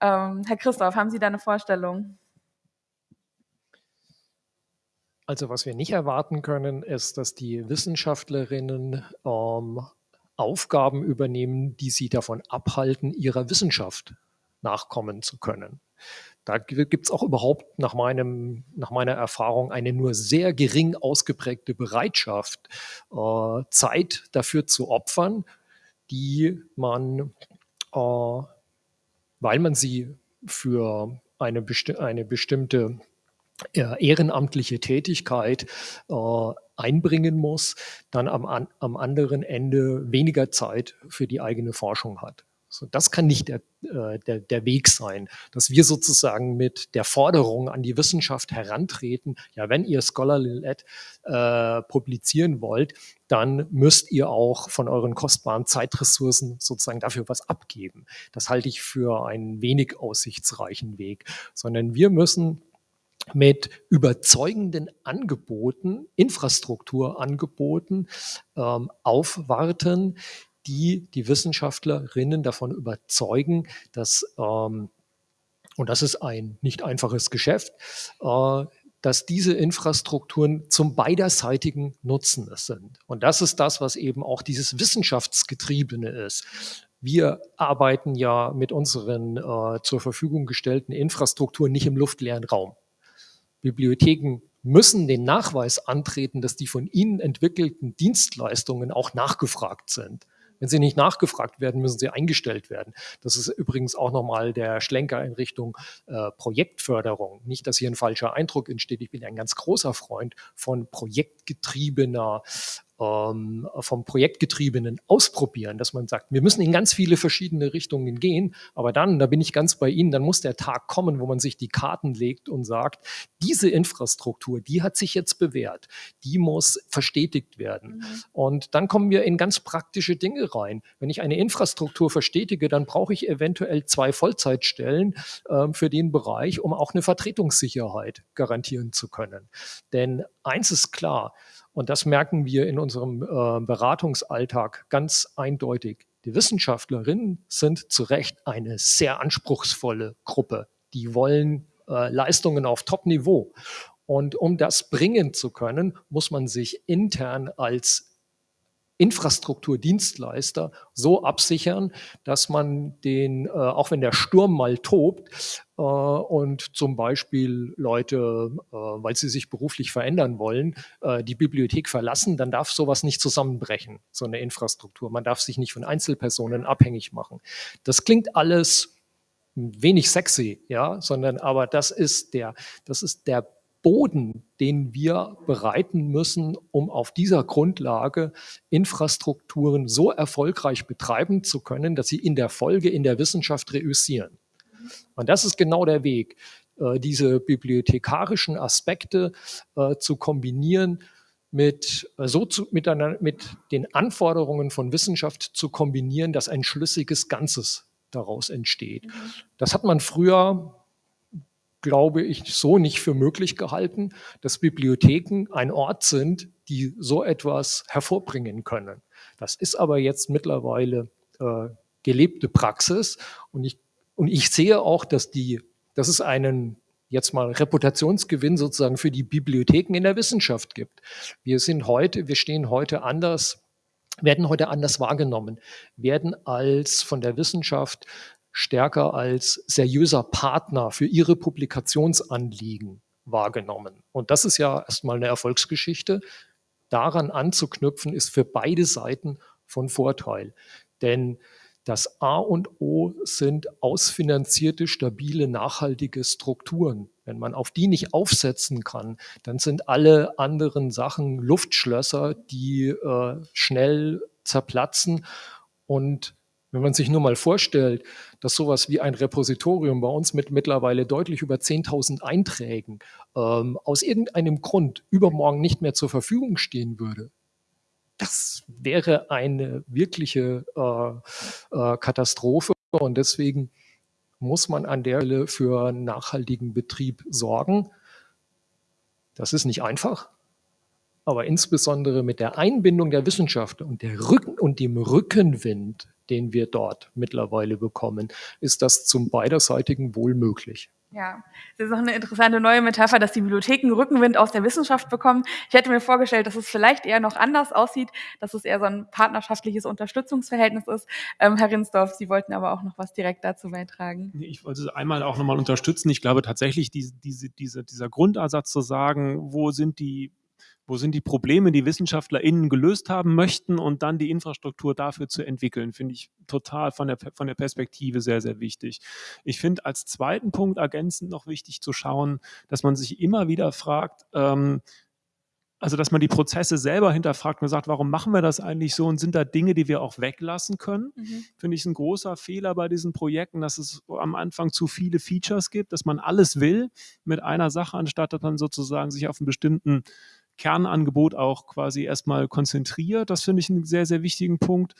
Ähm, Herr Christoph, haben Sie da eine Vorstellung? Also was wir nicht erwarten können, ist, dass die Wissenschaftlerinnen ähm, Aufgaben übernehmen, die sie davon abhalten, ihrer Wissenschaft nachkommen zu können. Da gibt es auch überhaupt nach, meinem, nach meiner Erfahrung eine nur sehr gering ausgeprägte Bereitschaft, äh, Zeit dafür zu opfern, die man, äh, weil man sie für eine, besti eine bestimmte ehrenamtliche Tätigkeit äh, einbringen muss, dann am, am anderen Ende weniger Zeit für die eigene Forschung hat. So, das kann nicht der, äh, der, der Weg sein, dass wir sozusagen mit der Forderung an die Wissenschaft herantreten, ja, wenn ihr Scholarly-led äh, publizieren wollt, dann müsst ihr auch von euren kostbaren Zeitressourcen sozusagen dafür was abgeben. Das halte ich für einen wenig aussichtsreichen Weg, sondern wir müssen mit überzeugenden Angeboten, Infrastrukturangeboten ähm, aufwarten, die die Wissenschaftlerinnen davon überzeugen, dass, ähm, und das ist ein nicht einfaches Geschäft, äh, dass diese Infrastrukturen zum beiderseitigen Nutzen sind. Und das ist das, was eben auch dieses Wissenschaftsgetriebene ist. Wir arbeiten ja mit unseren äh, zur Verfügung gestellten Infrastrukturen nicht im luftleeren Raum. Bibliotheken müssen den Nachweis antreten, dass die von ihnen entwickelten Dienstleistungen auch nachgefragt sind. Wenn sie nicht nachgefragt werden, müssen sie eingestellt werden. Das ist übrigens auch nochmal der Schlenker in Richtung äh, Projektförderung. Nicht, dass hier ein falscher Eindruck entsteht. Ich bin ein ganz großer Freund von projektgetriebener ähm, vom Projektgetriebenen ausprobieren, dass man sagt, wir müssen in ganz viele verschiedene Richtungen gehen, aber dann, da bin ich ganz bei Ihnen, dann muss der Tag kommen, wo man sich die Karten legt und sagt, diese Infrastruktur, die hat sich jetzt bewährt, die muss verstetigt werden. Mhm. Und dann kommen wir in ganz praktische Dinge rein. Wenn ich eine Infrastruktur verstetige, dann brauche ich eventuell zwei Vollzeitstellen äh, für den Bereich, um auch eine Vertretungssicherheit garantieren zu können. Denn eins ist klar, und das merken wir in unserem äh, Beratungsalltag ganz eindeutig. Die Wissenschaftlerinnen sind zu Recht eine sehr anspruchsvolle Gruppe. Die wollen äh, Leistungen auf Top-Niveau. Und um das bringen zu können, muss man sich intern als Infrastrukturdienstleister so absichern, dass man den, äh, auch wenn der Sturm mal tobt äh, und zum Beispiel Leute, äh, weil sie sich beruflich verändern wollen, äh, die Bibliothek verlassen, dann darf sowas nicht zusammenbrechen, so eine Infrastruktur. Man darf sich nicht von Einzelpersonen abhängig machen. Das klingt alles wenig sexy, ja, sondern aber das ist der, das ist der Boden, den wir bereiten müssen, um auf dieser Grundlage Infrastrukturen so erfolgreich betreiben zu können, dass sie in der Folge in der Wissenschaft reüssieren. Und das ist genau der Weg, äh, diese bibliothekarischen Aspekte äh, zu kombinieren mit, äh, so zu, mit, einer, mit den Anforderungen von Wissenschaft zu kombinieren, dass ein schlüssiges Ganzes daraus entsteht. Mhm. Das hat man früher glaube ich, so nicht für möglich gehalten, dass Bibliotheken ein Ort sind, die so etwas hervorbringen können. Das ist aber jetzt mittlerweile äh, gelebte Praxis und ich, und ich sehe auch, dass, die, dass es einen jetzt mal Reputationsgewinn sozusagen für die Bibliotheken in der Wissenschaft gibt. Wir sind heute, wir stehen heute anders werden heute anders wahrgenommen, werden als von der Wissenschaft stärker als seriöser Partner für ihre Publikationsanliegen wahrgenommen. Und das ist ja erstmal eine Erfolgsgeschichte. Daran anzuknüpfen ist für beide Seiten von Vorteil. Denn das A und O sind ausfinanzierte, stabile, nachhaltige Strukturen. Wenn man auf die nicht aufsetzen kann, dann sind alle anderen Sachen Luftschlösser, die äh, schnell zerplatzen und wenn man sich nur mal vorstellt, dass sowas wie ein Repositorium bei uns mit mittlerweile deutlich über 10.000 Einträgen ähm, aus irgendeinem Grund übermorgen nicht mehr zur Verfügung stehen würde, das wäre eine wirkliche äh, äh, Katastrophe und deswegen muss man an der Stelle für nachhaltigen Betrieb sorgen. Das ist nicht einfach, aber insbesondere mit der Einbindung der Wissenschaft und, der Rücken und dem Rückenwind den wir dort mittlerweile bekommen, ist das zum beiderseitigen Wohl möglich. Ja, das ist auch eine interessante neue Metapher, dass die Bibliotheken Rückenwind aus der Wissenschaft bekommen. Ich hätte mir vorgestellt, dass es vielleicht eher noch anders aussieht, dass es eher so ein partnerschaftliches Unterstützungsverhältnis ist. Ähm, Herr Rinsdorf, Sie wollten aber auch noch was direkt dazu beitragen. Ich wollte es einmal auch nochmal unterstützen. Ich glaube tatsächlich, diese, diese, diese, dieser Grundansatz zu sagen, wo sind die wo sind die Probleme, die WissenschaftlerInnen gelöst haben möchten und dann die Infrastruktur dafür zu entwickeln, finde ich total von der, von der Perspektive sehr, sehr wichtig. Ich finde als zweiten Punkt ergänzend noch wichtig zu schauen, dass man sich immer wieder fragt, ähm, also dass man die Prozesse selber hinterfragt und sagt, warum machen wir das eigentlich so und sind da Dinge, die wir auch weglassen können? Mhm. Finde ich ein großer Fehler bei diesen Projekten, dass es am Anfang zu viele Features gibt, dass man alles will mit einer Sache, anstatt dass man sozusagen sich auf einen bestimmten Kernangebot auch quasi erstmal konzentriert. Das finde ich einen sehr, sehr wichtigen Punkt.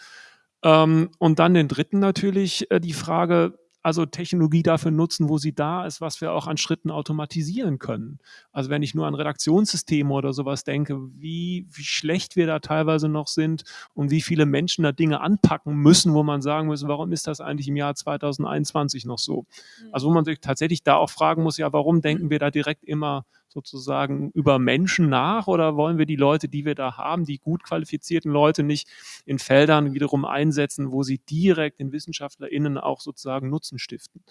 Ähm, und dann den dritten natürlich äh, die Frage, also Technologie dafür nutzen, wo sie da ist, was wir auch an Schritten automatisieren können. Also wenn ich nur an Redaktionssysteme oder sowas denke, wie, wie schlecht wir da teilweise noch sind und wie viele Menschen da Dinge anpacken müssen, wo man sagen muss, warum ist das eigentlich im Jahr 2021 noch so? Mhm. Also wo man sich tatsächlich da auch fragen muss, ja, warum denken *clears throat* wir da direkt immer sozusagen über Menschen nach oder wollen wir die Leute, die wir da haben, die gut qualifizierten Leute nicht in Feldern wiederum einsetzen, wo sie direkt den WissenschaftlerInnen auch sozusagen Nutzen stiften?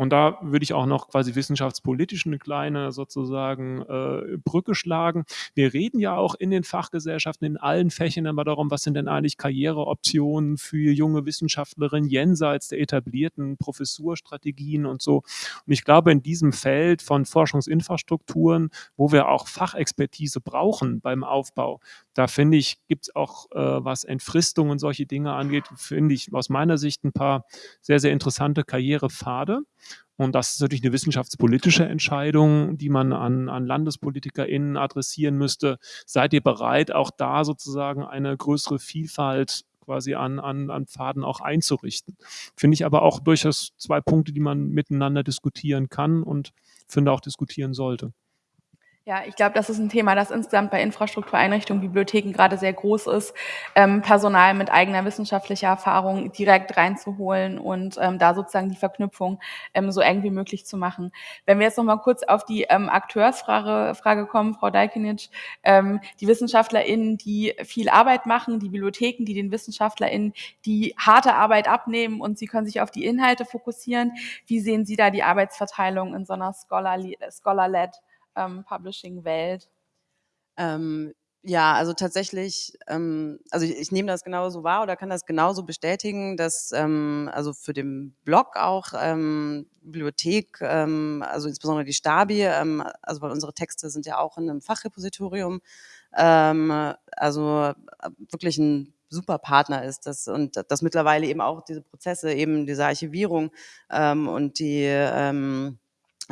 Und da würde ich auch noch quasi wissenschaftspolitisch eine kleine sozusagen äh, Brücke schlagen. Wir reden ja auch in den Fachgesellschaften in allen Fächern immer darum, was sind denn eigentlich Karriereoptionen für junge Wissenschaftlerinnen jenseits der etablierten Professurstrategien und so. Und ich glaube, in diesem Feld von Forschungsinfrastrukturen, wo wir auch Fachexpertise brauchen beim Aufbau, da finde ich, gibt es auch, äh, was Entfristung und solche Dinge angeht, finde ich aus meiner Sicht ein paar sehr, sehr interessante Karrierepfade. Und das ist natürlich eine wissenschaftspolitische Entscheidung, die man an, an LandespolitikerInnen adressieren müsste. Seid ihr bereit, auch da sozusagen eine größere Vielfalt quasi an, an, an Pfaden auch einzurichten? Finde ich aber auch durchaus zwei Punkte, die man miteinander diskutieren kann und finde auch diskutieren sollte. Ja, ich glaube, das ist ein Thema, das insgesamt bei Infrastruktureinrichtungen, Bibliotheken gerade sehr groß ist, ähm, Personal mit eigener wissenschaftlicher Erfahrung direkt reinzuholen und ähm, da sozusagen die Verknüpfung ähm, so eng wie möglich zu machen. Wenn wir jetzt noch mal kurz auf die ähm, Akteursfrage Frage kommen, Frau Dajkinic, ähm, die WissenschaftlerInnen, die viel Arbeit machen, die Bibliotheken, die den WissenschaftlerInnen die harte Arbeit abnehmen und sie können sich auf die Inhalte fokussieren. Wie sehen Sie da die Arbeitsverteilung in so einer Scholar-led ähm, Publishing-Welt? Ähm, Ja, also tatsächlich, ähm, also ich, ich nehme das genauso wahr oder kann das genauso bestätigen, dass ähm, also für den Blog auch ähm, Bibliothek, ähm, also insbesondere die Stabi, ähm, also weil unsere Texte sind ja auch in einem Fachrepositorium, ähm, also äh, wirklich ein super Partner ist das und dass mittlerweile eben auch diese Prozesse, eben diese Archivierung ähm, und die ähm,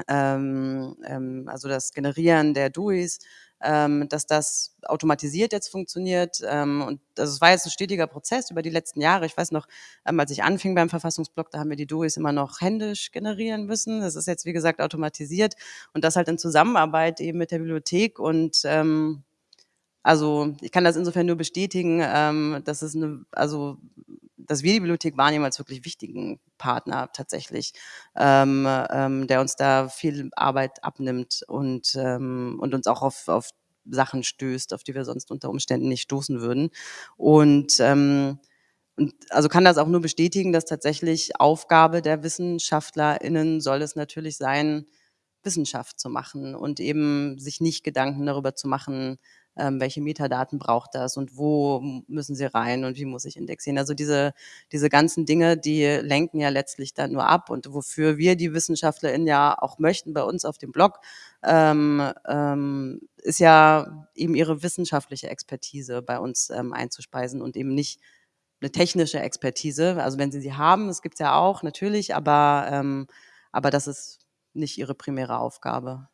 also das Generieren der DUIs, ähm, dass das automatisiert jetzt funktioniert. Ähm, und das also war jetzt ein stetiger Prozess über die letzten Jahre. Ich weiß noch, ähm, als ich anfing beim Verfassungsblock, da haben wir die DUIs immer noch händisch generieren müssen. Das ist jetzt, wie gesagt, automatisiert und das halt in Zusammenarbeit eben mit der Bibliothek und ähm, also ich kann das insofern nur bestätigen, ähm, dass es eine, also dass wir die Bibliothek wahrnehmen als wirklich wichtigen Partner tatsächlich, ähm, ähm, der uns da viel Arbeit abnimmt und, ähm, und uns auch auf, auf Sachen stößt, auf die wir sonst unter Umständen nicht stoßen würden. Und, ähm, und also kann das auch nur bestätigen, dass tatsächlich Aufgabe der WissenschaftlerInnen soll es natürlich sein, Wissenschaft zu machen und eben sich nicht Gedanken darüber zu machen, ähm, welche Metadaten braucht das und wo müssen sie rein und wie muss ich indexieren. Also diese, diese ganzen Dinge, die lenken ja letztlich dann nur ab und wofür wir die WissenschaftlerInnen ja auch möchten bei uns auf dem Blog, ähm, ähm, ist ja eben ihre wissenschaftliche Expertise bei uns ähm, einzuspeisen und eben nicht eine technische Expertise. Also wenn sie sie haben, das gibt's ja auch natürlich, aber, ähm, aber das ist nicht ihre primäre Aufgabe.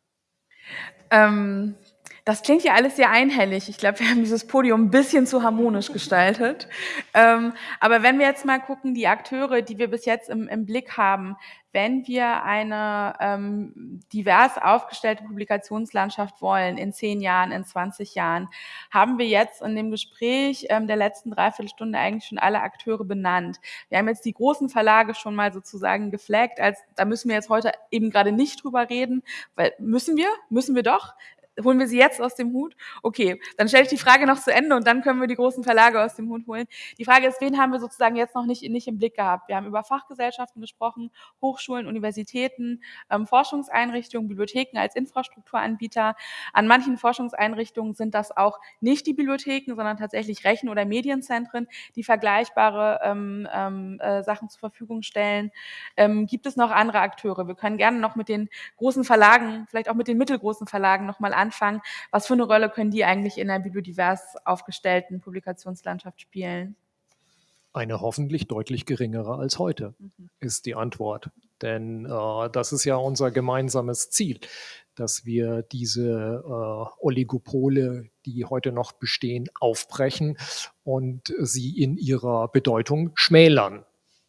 Ähm, das klingt ja alles sehr einhellig. Ich glaube, wir haben dieses Podium ein bisschen zu harmonisch gestaltet. Ähm, aber wenn wir jetzt mal gucken, die Akteure, die wir bis jetzt im, im Blick haben, wenn wir eine ähm, divers aufgestellte Publikationslandschaft wollen in zehn Jahren, in 20 Jahren, haben wir jetzt in dem Gespräch ähm, der letzten Dreiviertelstunde eigentlich schon alle Akteure benannt. Wir haben jetzt die großen Verlage schon mal sozusagen geflaggt, als da müssen wir jetzt heute eben gerade nicht drüber reden, weil müssen wir, müssen wir doch holen wir sie jetzt aus dem Hut? Okay, dann stelle ich die Frage noch zu Ende und dann können wir die großen Verlage aus dem Hut holen. Die Frage ist, wen haben wir sozusagen jetzt noch nicht, nicht im Blick gehabt? Wir haben über Fachgesellschaften gesprochen, Hochschulen, Universitäten, ähm, Forschungseinrichtungen, Bibliotheken als Infrastrukturanbieter. An manchen Forschungseinrichtungen sind das auch nicht die Bibliotheken, sondern tatsächlich Rechen- oder Medienzentren, die vergleichbare ähm, ähm, äh, Sachen zur Verfügung stellen. Ähm, gibt es noch andere Akteure? Wir können gerne noch mit den großen Verlagen, vielleicht auch mit den mittelgroßen Verlagen nochmal an anfangen. Was für eine Rolle können die eigentlich in einer bibliodivers aufgestellten Publikationslandschaft spielen? Eine hoffentlich deutlich geringere als heute, mhm. ist die Antwort. Denn äh, das ist ja unser gemeinsames Ziel, dass wir diese äh, Oligopole, die heute noch bestehen, aufbrechen und sie in ihrer Bedeutung schmälern.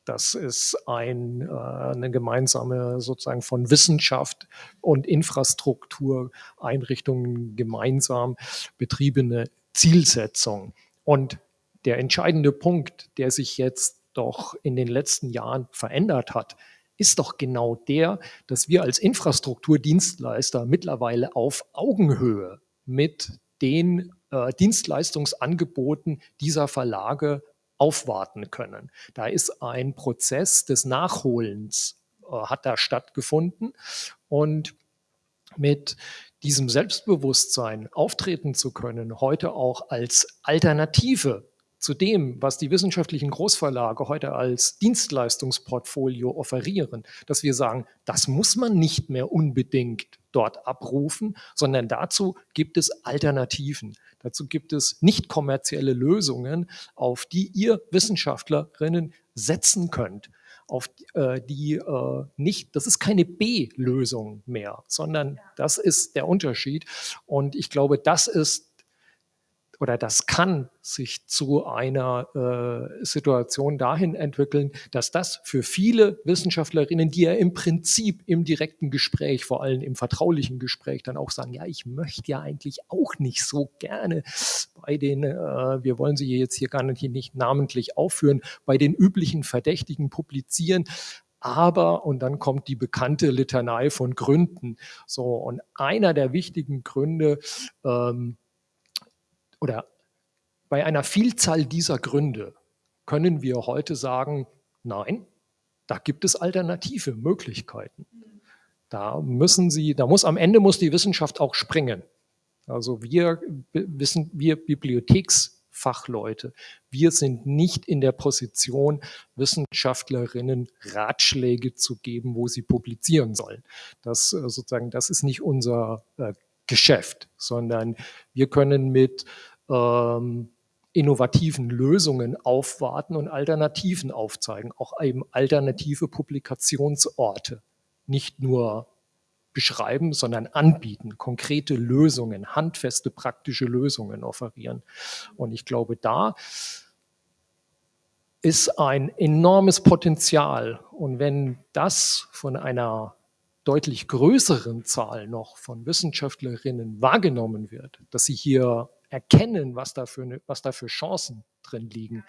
Das ist ein, äh, eine gemeinsame sozusagen von Wissenschaft und Infrastruktureinrichtungen gemeinsam betriebene Zielsetzung. Und der entscheidende Punkt, der sich jetzt doch in den letzten Jahren verändert hat, ist doch genau der, dass wir als Infrastrukturdienstleister mittlerweile auf Augenhöhe mit den äh, Dienstleistungsangeboten dieser Verlage aufwarten können. Da ist ein Prozess des Nachholens, äh, hat da stattgefunden und mit diesem Selbstbewusstsein auftreten zu können, heute auch als Alternative zu dem, was die wissenschaftlichen Großverlage heute als Dienstleistungsportfolio offerieren, dass wir sagen, das muss man nicht mehr unbedingt dort abrufen, sondern dazu gibt es Alternativen. Dazu gibt es nicht kommerzielle Lösungen, auf die ihr Wissenschaftlerinnen setzen könnt auf äh, die äh, nicht, das ist keine B-Lösung mehr, sondern das ist der Unterschied. Und ich glaube, das ist oder das kann sich zu einer äh, Situation dahin entwickeln, dass das für viele Wissenschaftlerinnen, die ja im Prinzip im direkten Gespräch, vor allem im vertraulichen Gespräch, dann auch sagen, ja, ich möchte ja eigentlich auch nicht so gerne bei den, äh, wir wollen sie jetzt hier gar nicht, nicht namentlich aufführen, bei den üblichen Verdächtigen publizieren, aber, und dann kommt die bekannte Litanei von Gründen. So, und einer der wichtigen Gründe, ähm, oder bei einer Vielzahl dieser Gründe können wir heute sagen, nein, da gibt es alternative Möglichkeiten. Da müssen Sie, da muss am Ende muss die Wissenschaft auch springen. Also wir wissen, wir Bibliotheksfachleute, wir sind nicht in der Position, Wissenschaftlerinnen Ratschläge zu geben, wo sie publizieren sollen. Das äh, sozusagen, das ist nicht unser äh, Geschäft, sondern wir können mit ähm, innovativen Lösungen aufwarten und Alternativen aufzeigen, auch eben alternative Publikationsorte, nicht nur beschreiben, sondern anbieten, konkrete Lösungen, handfeste praktische Lösungen offerieren. Und ich glaube, da ist ein enormes Potenzial. Und wenn das von einer deutlich größeren Zahl noch von Wissenschaftlerinnen wahrgenommen wird, dass sie hier erkennen, was da für, was da für Chancen drin liegen,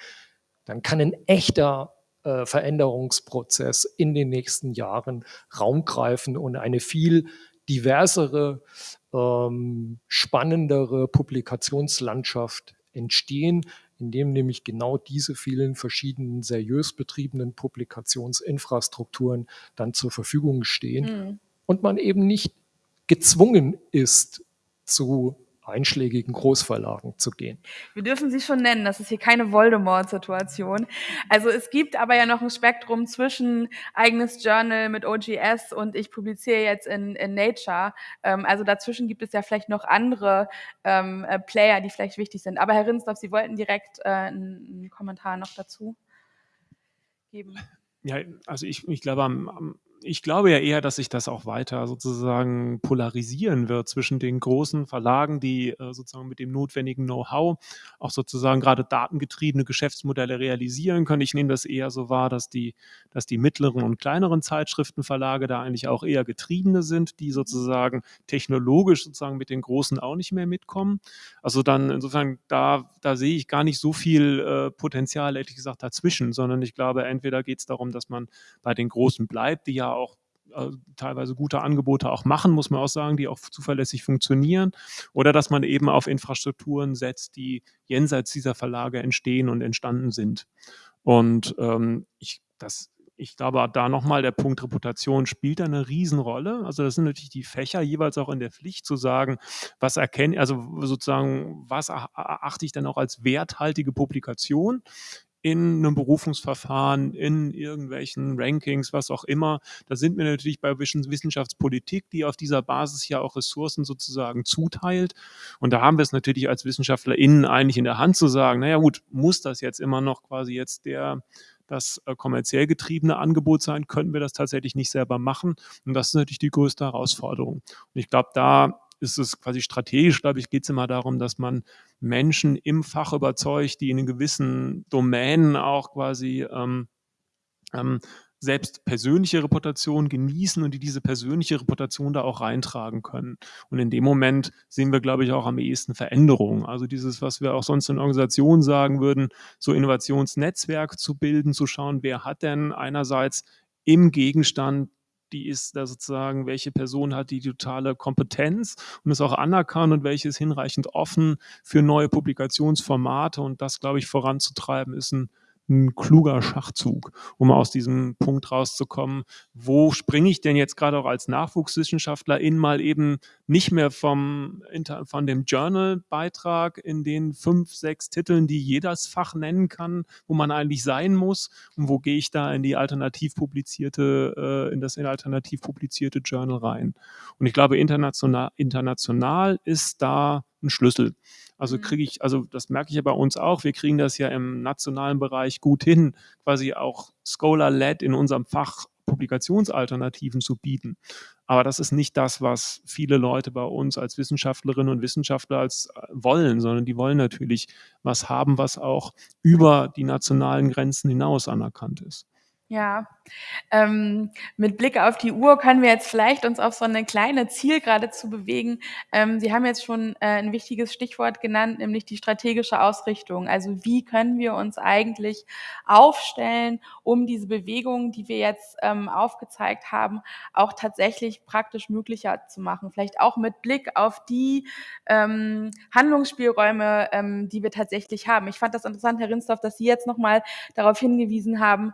dann kann ein echter äh, Veränderungsprozess in den nächsten Jahren Raum greifen und eine viel diversere, ähm, spannendere Publikationslandschaft entstehen, indem nämlich genau diese vielen verschiedenen seriös betriebenen Publikationsinfrastrukturen dann zur Verfügung stehen mhm. und man eben nicht gezwungen ist zu einschlägigen Großverlagen zu gehen. Wir dürfen sie schon nennen, das ist hier keine Voldemort-Situation. Also es gibt aber ja noch ein Spektrum zwischen eigenes Journal mit OGS und ich publiziere jetzt in, in Nature. Ähm, also dazwischen gibt es ja vielleicht noch andere ähm, äh, Player, die vielleicht wichtig sind. Aber Herr Rinsdorf, Sie wollten direkt äh, einen, einen Kommentar noch dazu geben. Ja, also ich, ich glaube, am, am ich glaube ja eher, dass sich das auch weiter sozusagen polarisieren wird zwischen den großen Verlagen, die äh, sozusagen mit dem notwendigen Know-how auch sozusagen gerade datengetriebene Geschäftsmodelle realisieren können. Ich nehme das eher so wahr, dass die, dass die mittleren und kleineren Zeitschriftenverlage da eigentlich auch eher Getriebene sind, die sozusagen technologisch sozusagen mit den großen auch nicht mehr mitkommen. Also dann insofern, da, da sehe ich gar nicht so viel äh, Potenzial, ehrlich gesagt, dazwischen, sondern ich glaube, entweder geht es darum, dass man bei den Großen bleibt, die ja auch äh, teilweise gute Angebote auch machen, muss man auch sagen, die auch zuverlässig funktionieren. Oder dass man eben auf Infrastrukturen setzt, die jenseits dieser Verlage entstehen und entstanden sind. Und ähm, ich, das, ich glaube, da nochmal der Punkt Reputation spielt eine Riesenrolle. Also das sind natürlich die Fächer jeweils auch in der Pflicht zu sagen, was erkenne, also sozusagen, was erachte ich dann auch als werthaltige Publikation? In einem Berufungsverfahren, in irgendwelchen Rankings, was auch immer. Da sind wir natürlich bei Wissenschaftspolitik, die auf dieser Basis ja auch Ressourcen sozusagen zuteilt. Und da haben wir es natürlich als WissenschaftlerInnen eigentlich in der Hand zu sagen, naja gut, muss das jetzt immer noch quasi jetzt der das äh, kommerziell getriebene Angebot sein, könnten wir das tatsächlich nicht selber machen. Und das ist natürlich die größte Herausforderung. Und ich glaube, da ist es quasi strategisch, glaube ich, geht es immer darum, dass man Menschen im Fach überzeugt, die in gewissen Domänen auch quasi ähm, ähm, selbst persönliche Reputation genießen und die diese persönliche Reputation da auch reintragen können. Und in dem Moment sehen wir, glaube ich, auch am ehesten Veränderungen. Also dieses, was wir auch sonst in Organisationen sagen würden, so Innovationsnetzwerk zu bilden, zu schauen, wer hat denn einerseits im Gegenstand die ist da sozusagen, welche Person hat die totale Kompetenz und ist auch anerkannt und welche ist hinreichend offen für neue Publikationsformate und das, glaube ich, voranzutreiben, ist ein ein kluger Schachzug, um aus diesem Punkt rauszukommen, wo springe ich denn jetzt gerade auch als Nachwuchswissenschaftler in mal eben nicht mehr vom, von dem Journal-Beitrag in den fünf, sechs Titeln, die jedes Fach nennen kann, wo man eigentlich sein muss und wo gehe ich da in die alternativ publizierte, äh, in das alternativ publizierte Journal rein. Und ich glaube, international, international ist da ein Schlüssel. Also mhm. kriege ich, also das merke ich ja bei uns auch, wir kriegen das ja im nationalen Bereich gut hin, quasi auch Scholar-led in unserem Fach Publikationsalternativen zu bieten. Aber das ist nicht das, was viele Leute bei uns als Wissenschaftlerinnen und Wissenschaftler als äh, wollen, sondern die wollen natürlich was haben, was auch über die nationalen Grenzen hinaus anerkannt ist. Ja, ähm, mit Blick auf die Uhr können wir jetzt vielleicht uns auf so eine kleine Zielgerade zu bewegen. Ähm, Sie haben jetzt schon äh, ein wichtiges Stichwort genannt, nämlich die strategische Ausrichtung. Also wie können wir uns eigentlich aufstellen, um diese Bewegungen, die wir jetzt ähm, aufgezeigt haben, auch tatsächlich praktisch möglicher zu machen? Vielleicht auch mit Blick auf die ähm, Handlungsspielräume, ähm, die wir tatsächlich haben. Ich fand das interessant, Herr Rinsdorf, dass Sie jetzt nochmal darauf hingewiesen haben,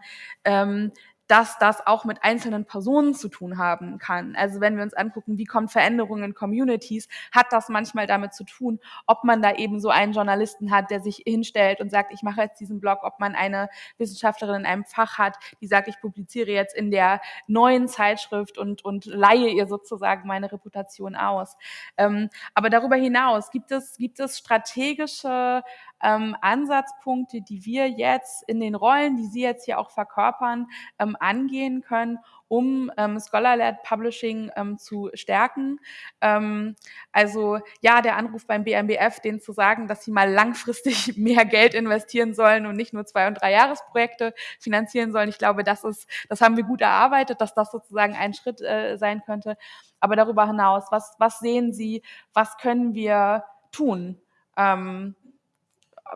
ähm, dass das auch mit einzelnen Personen zu tun haben kann. Also wenn wir uns angucken, wie kommt Veränderungen in Communities, hat das manchmal damit zu tun, ob man da eben so einen Journalisten hat, der sich hinstellt und sagt, ich mache jetzt diesen Blog, ob man eine Wissenschaftlerin in einem Fach hat, die sagt, ich publiziere jetzt in der neuen Zeitschrift und, und leihe ihr sozusagen meine Reputation aus. Ähm, aber darüber hinaus gibt es, gibt es strategische ähm, Ansatzpunkte, die wir jetzt in den Rollen, die Sie jetzt hier auch verkörpern, ähm, angehen können, um ähm, Scholar-led Publishing ähm, zu stärken. Ähm, also ja, der Anruf beim BMBF, denen zu sagen, dass sie mal langfristig *laughs* mehr Geld investieren sollen und nicht nur zwei und drei Jahresprojekte finanzieren sollen. Ich glaube, das ist, das haben wir gut erarbeitet, dass das sozusagen ein Schritt äh, sein könnte. Aber darüber hinaus, was, was sehen Sie, was können wir tun? Ähm,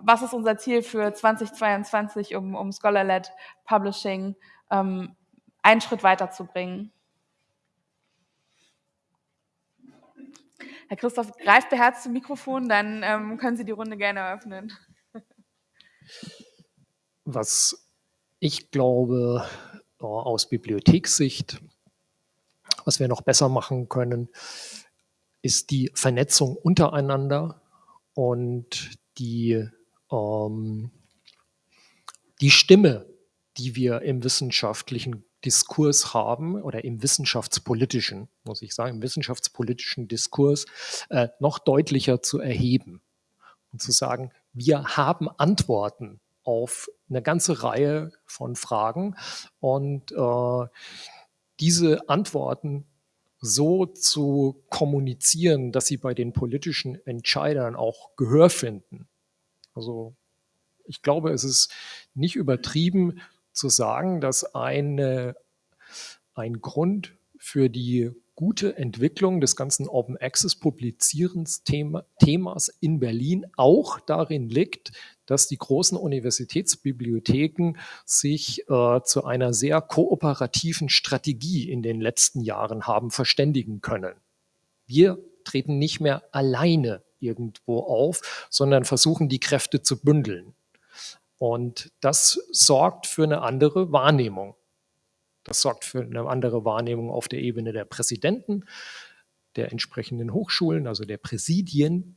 was ist unser Ziel für 2022, um, um Scholar-led Publishing ähm, einen Schritt weiterzubringen? Herr Christoph, greift beherzt zum Mikrofon, dann ähm, können Sie die Runde gerne eröffnen. Was ich glaube, äh, aus Bibliothekssicht, was wir noch besser machen können, ist die Vernetzung untereinander und die ähm, die Stimme, die wir im wissenschaftlichen Diskurs haben oder im wissenschaftspolitischen, muss ich sagen, im wissenschaftspolitischen Diskurs äh, noch deutlicher zu erheben und zu sagen, wir haben Antworten auf eine ganze Reihe von Fragen und äh, diese Antworten so zu kommunizieren, dass sie bei den politischen Entscheidern auch Gehör finden also ich glaube, es ist nicht übertrieben zu sagen, dass eine, ein Grund für die gute Entwicklung des ganzen Open Access Publizierens Themas in Berlin auch darin liegt, dass die großen Universitätsbibliotheken sich äh, zu einer sehr kooperativen Strategie in den letzten Jahren haben verständigen können. Wir treten nicht mehr alleine irgendwo auf, sondern versuchen die Kräfte zu bündeln. Und das sorgt für eine andere Wahrnehmung. Das sorgt für eine andere Wahrnehmung auf der Ebene der Präsidenten, der entsprechenden Hochschulen, also der Präsidien.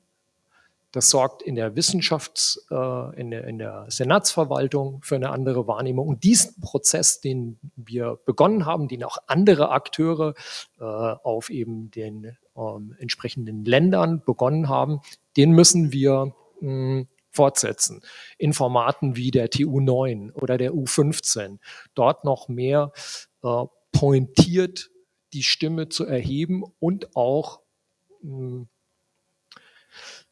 Das sorgt in der Wissenschafts-, äh, in, der, in der Senatsverwaltung für eine andere Wahrnehmung. Und diesen Prozess, den wir begonnen haben, den auch andere Akteure äh, auf eben den ähm, entsprechenden Ländern begonnen haben, den müssen wir mh, fortsetzen. In Formaten wie der TU9 oder der U15. Dort noch mehr äh, pointiert die Stimme zu erheben und auch mh,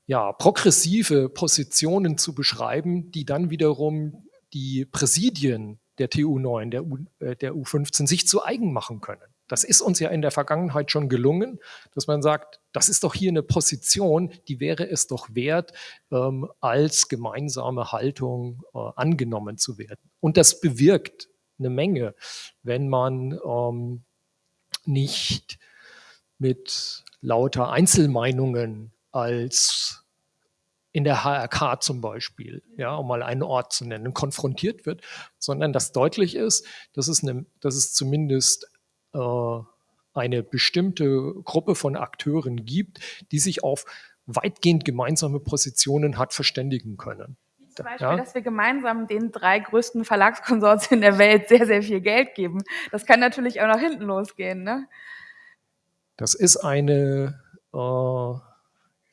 ja, progressive Positionen zu beschreiben, die dann wiederum die Präsidien der TU9, der, U, äh, der U15 sich zu eigen machen können. Das ist uns ja in der Vergangenheit schon gelungen, dass man sagt, das ist doch hier eine Position, die wäre es doch wert, ähm, als gemeinsame Haltung äh, angenommen zu werden. Und das bewirkt eine Menge, wenn man ähm, nicht mit lauter Einzelmeinungen als in der HRK zum Beispiel, ja, um mal einen Ort zu nennen, konfrontiert wird, sondern dass deutlich ist, dass es, eine, dass es zumindest eine bestimmte Gruppe von Akteuren gibt, die sich auf weitgehend gemeinsame Positionen hat verständigen können. Zum Beispiel, ja? dass wir gemeinsam den drei größten Verlagskonsortien der Welt sehr, sehr viel Geld geben. Das kann natürlich auch nach hinten losgehen. Ne? Das ist eine äh,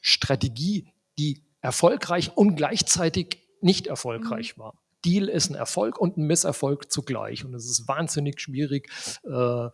Strategie, die erfolgreich und gleichzeitig nicht erfolgreich mhm. war. Deal ist ein Erfolg und ein Misserfolg zugleich. Und es ist wahnsinnig schwierig, äh,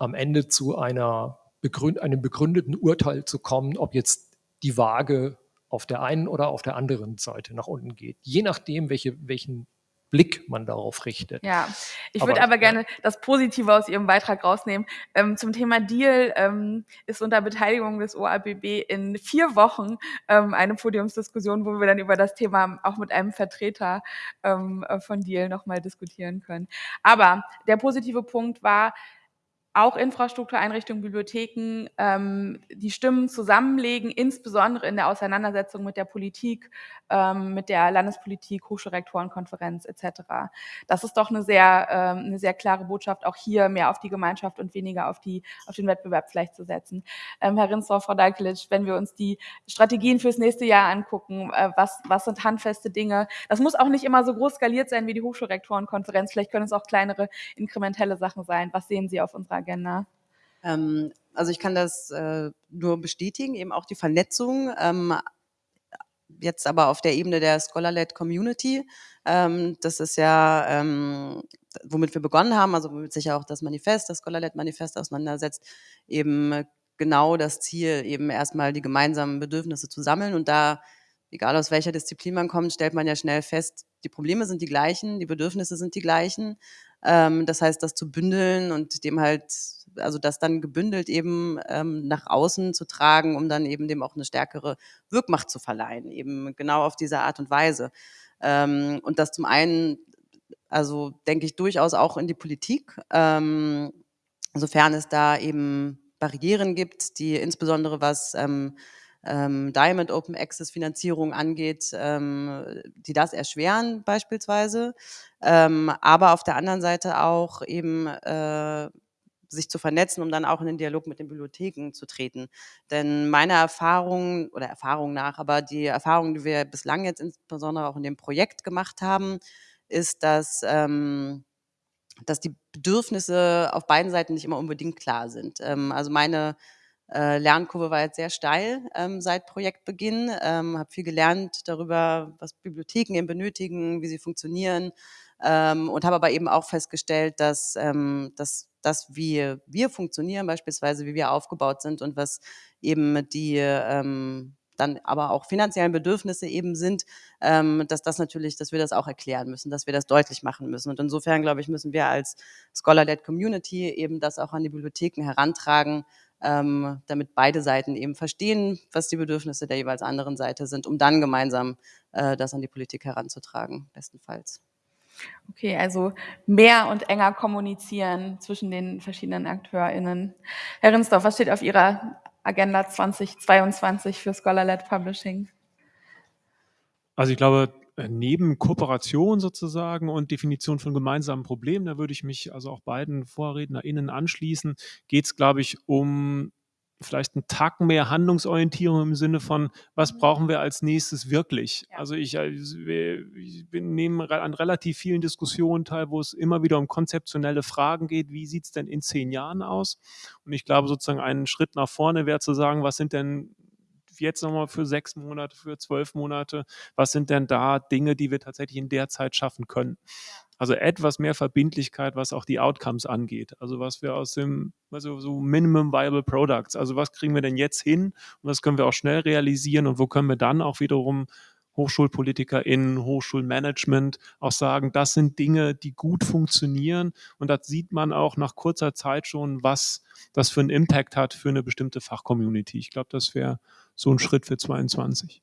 am Ende zu einer begründ einem begründeten Urteil zu kommen, ob jetzt die Waage auf der einen oder auf der anderen Seite nach unten geht. Je nachdem, welche, welchen Blick man darauf richtet. Ja, ich würde aber, gerne das Positive aus Ihrem Beitrag rausnehmen. Ähm, zum Thema Deal ähm, ist unter Beteiligung des OABB in vier Wochen ähm, eine Podiumsdiskussion, wo wir dann über das Thema auch mit einem Vertreter ähm, von Deal nochmal diskutieren können. Aber der positive Punkt war, auch Infrastruktureinrichtungen, Bibliotheken ähm, die Stimmen zusammenlegen, insbesondere in der Auseinandersetzung mit der Politik, ähm, mit der Landespolitik, Hochschulrektorenkonferenz etc. Das ist doch eine sehr, ähm, eine sehr klare Botschaft, auch hier mehr auf die Gemeinschaft und weniger auf, die, auf den Wettbewerb vielleicht zu setzen. Ähm, Herr Rinsdorf, Frau Dalkelic, wenn wir uns die Strategien fürs nächste Jahr angucken, äh, was, was sind handfeste Dinge? Das muss auch nicht immer so groß skaliert sein wie die Hochschulrektorenkonferenz, vielleicht können es auch kleinere inkrementelle Sachen sein. Was sehen Sie auf unserer Agenda? Ähm, also ich kann das äh, nur bestätigen, eben auch die Vernetzung. Ähm, jetzt aber auf der Ebene der Scholar-led Community. Ähm, das ist ja, ähm, womit wir begonnen haben, also womit sich ja auch das Manifest, das Scholar-led Manifest auseinandersetzt, eben genau das Ziel, eben erstmal die gemeinsamen Bedürfnisse zu sammeln und da egal aus welcher Disziplin man kommt, stellt man ja schnell fest, die Probleme sind die gleichen, die Bedürfnisse sind die gleichen. Ähm, das heißt, das zu bündeln und dem halt, also das dann gebündelt eben ähm, nach außen zu tragen, um dann eben dem auch eine stärkere Wirkmacht zu verleihen, eben genau auf diese Art und Weise. Ähm, und das zum einen, also denke ich durchaus auch in die Politik, ähm, sofern es da eben Barrieren gibt, die insbesondere was ähm, ähm, Diamond Open Access Finanzierung angeht, ähm, die das erschweren beispielsweise, ähm, aber auf der anderen Seite auch eben äh, sich zu vernetzen, um dann auch in den Dialog mit den Bibliotheken zu treten. Denn meine Erfahrung oder Erfahrung nach, aber die Erfahrung, die wir bislang jetzt insbesondere auch in dem Projekt gemacht haben, ist, dass ähm, dass die Bedürfnisse auf beiden Seiten nicht immer unbedingt klar sind. Ähm, also meine äh, Lernkurve war jetzt sehr steil ähm, seit Projektbeginn, ähm, habe viel gelernt darüber, was Bibliotheken eben benötigen, wie sie funktionieren ähm, und habe aber eben auch festgestellt, dass, ähm, dass das, wie wir funktionieren, beispielsweise wie wir aufgebaut sind und was eben die ähm, dann aber auch finanziellen Bedürfnisse eben sind, ähm, dass das natürlich, dass wir das auch erklären müssen, dass wir das deutlich machen müssen. Und insofern, glaube ich, müssen wir als Scholar-led Community eben das auch an die Bibliotheken herantragen, ähm, damit beide Seiten eben verstehen, was die Bedürfnisse der jeweils anderen Seite sind, um dann gemeinsam äh, das an die Politik heranzutragen, bestenfalls. Okay, also mehr und enger kommunizieren zwischen den verschiedenen AkteurInnen. Herr Rinsdorf, was steht auf Ihrer Agenda 2022 für Scholar-led Publishing? Also ich glaube, neben Kooperation sozusagen und Definition von gemeinsamen Problemen, da würde ich mich also auch beiden VorrednerInnen anschließen, geht es, glaube ich, um vielleicht einen Tacken mehr Handlungsorientierung im Sinne von, was mhm. brauchen wir als nächstes wirklich? Ja. Also ich, äh, ich nehme an relativ vielen Diskussionen teil, wo es immer wieder um konzeptionelle Fragen geht, wie sieht es denn in zehn Jahren aus? Und ich glaube sozusagen einen Schritt nach vorne wäre zu sagen, was sind denn jetzt nochmal für sechs Monate, für zwölf Monate, was sind denn da Dinge, die wir tatsächlich in der Zeit schaffen können? Also etwas mehr Verbindlichkeit, was auch die Outcomes angeht. Also was wir aus dem, also so Minimum Viable Products, also was kriegen wir denn jetzt hin und was können wir auch schnell realisieren und wo können wir dann auch wiederum HochschulpolitikerInnen, Hochschulmanagement auch sagen, das sind Dinge, die gut funktionieren. Und das sieht man auch nach kurzer Zeit schon, was das für einen Impact hat für eine bestimmte Fachcommunity. Ich glaube, das wäre so ein Schritt für 22.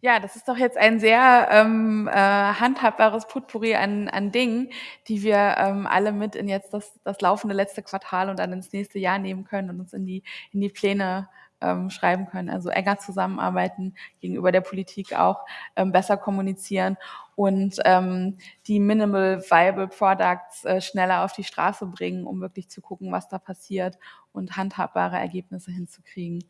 Ja, das ist doch jetzt ein sehr ähm, äh, handhabbares Potpourri an, an Dingen, die wir ähm, alle mit in jetzt das, das laufende letzte Quartal und dann ins nächste Jahr nehmen können und uns in die, in die Pläne ähm, schreiben können. Also enger zusammenarbeiten, gegenüber der Politik auch ähm, besser kommunizieren und ähm, die Minimal Viable Products äh, schneller auf die Straße bringen, um wirklich zu gucken, was da passiert und handhabbare Ergebnisse hinzukriegen.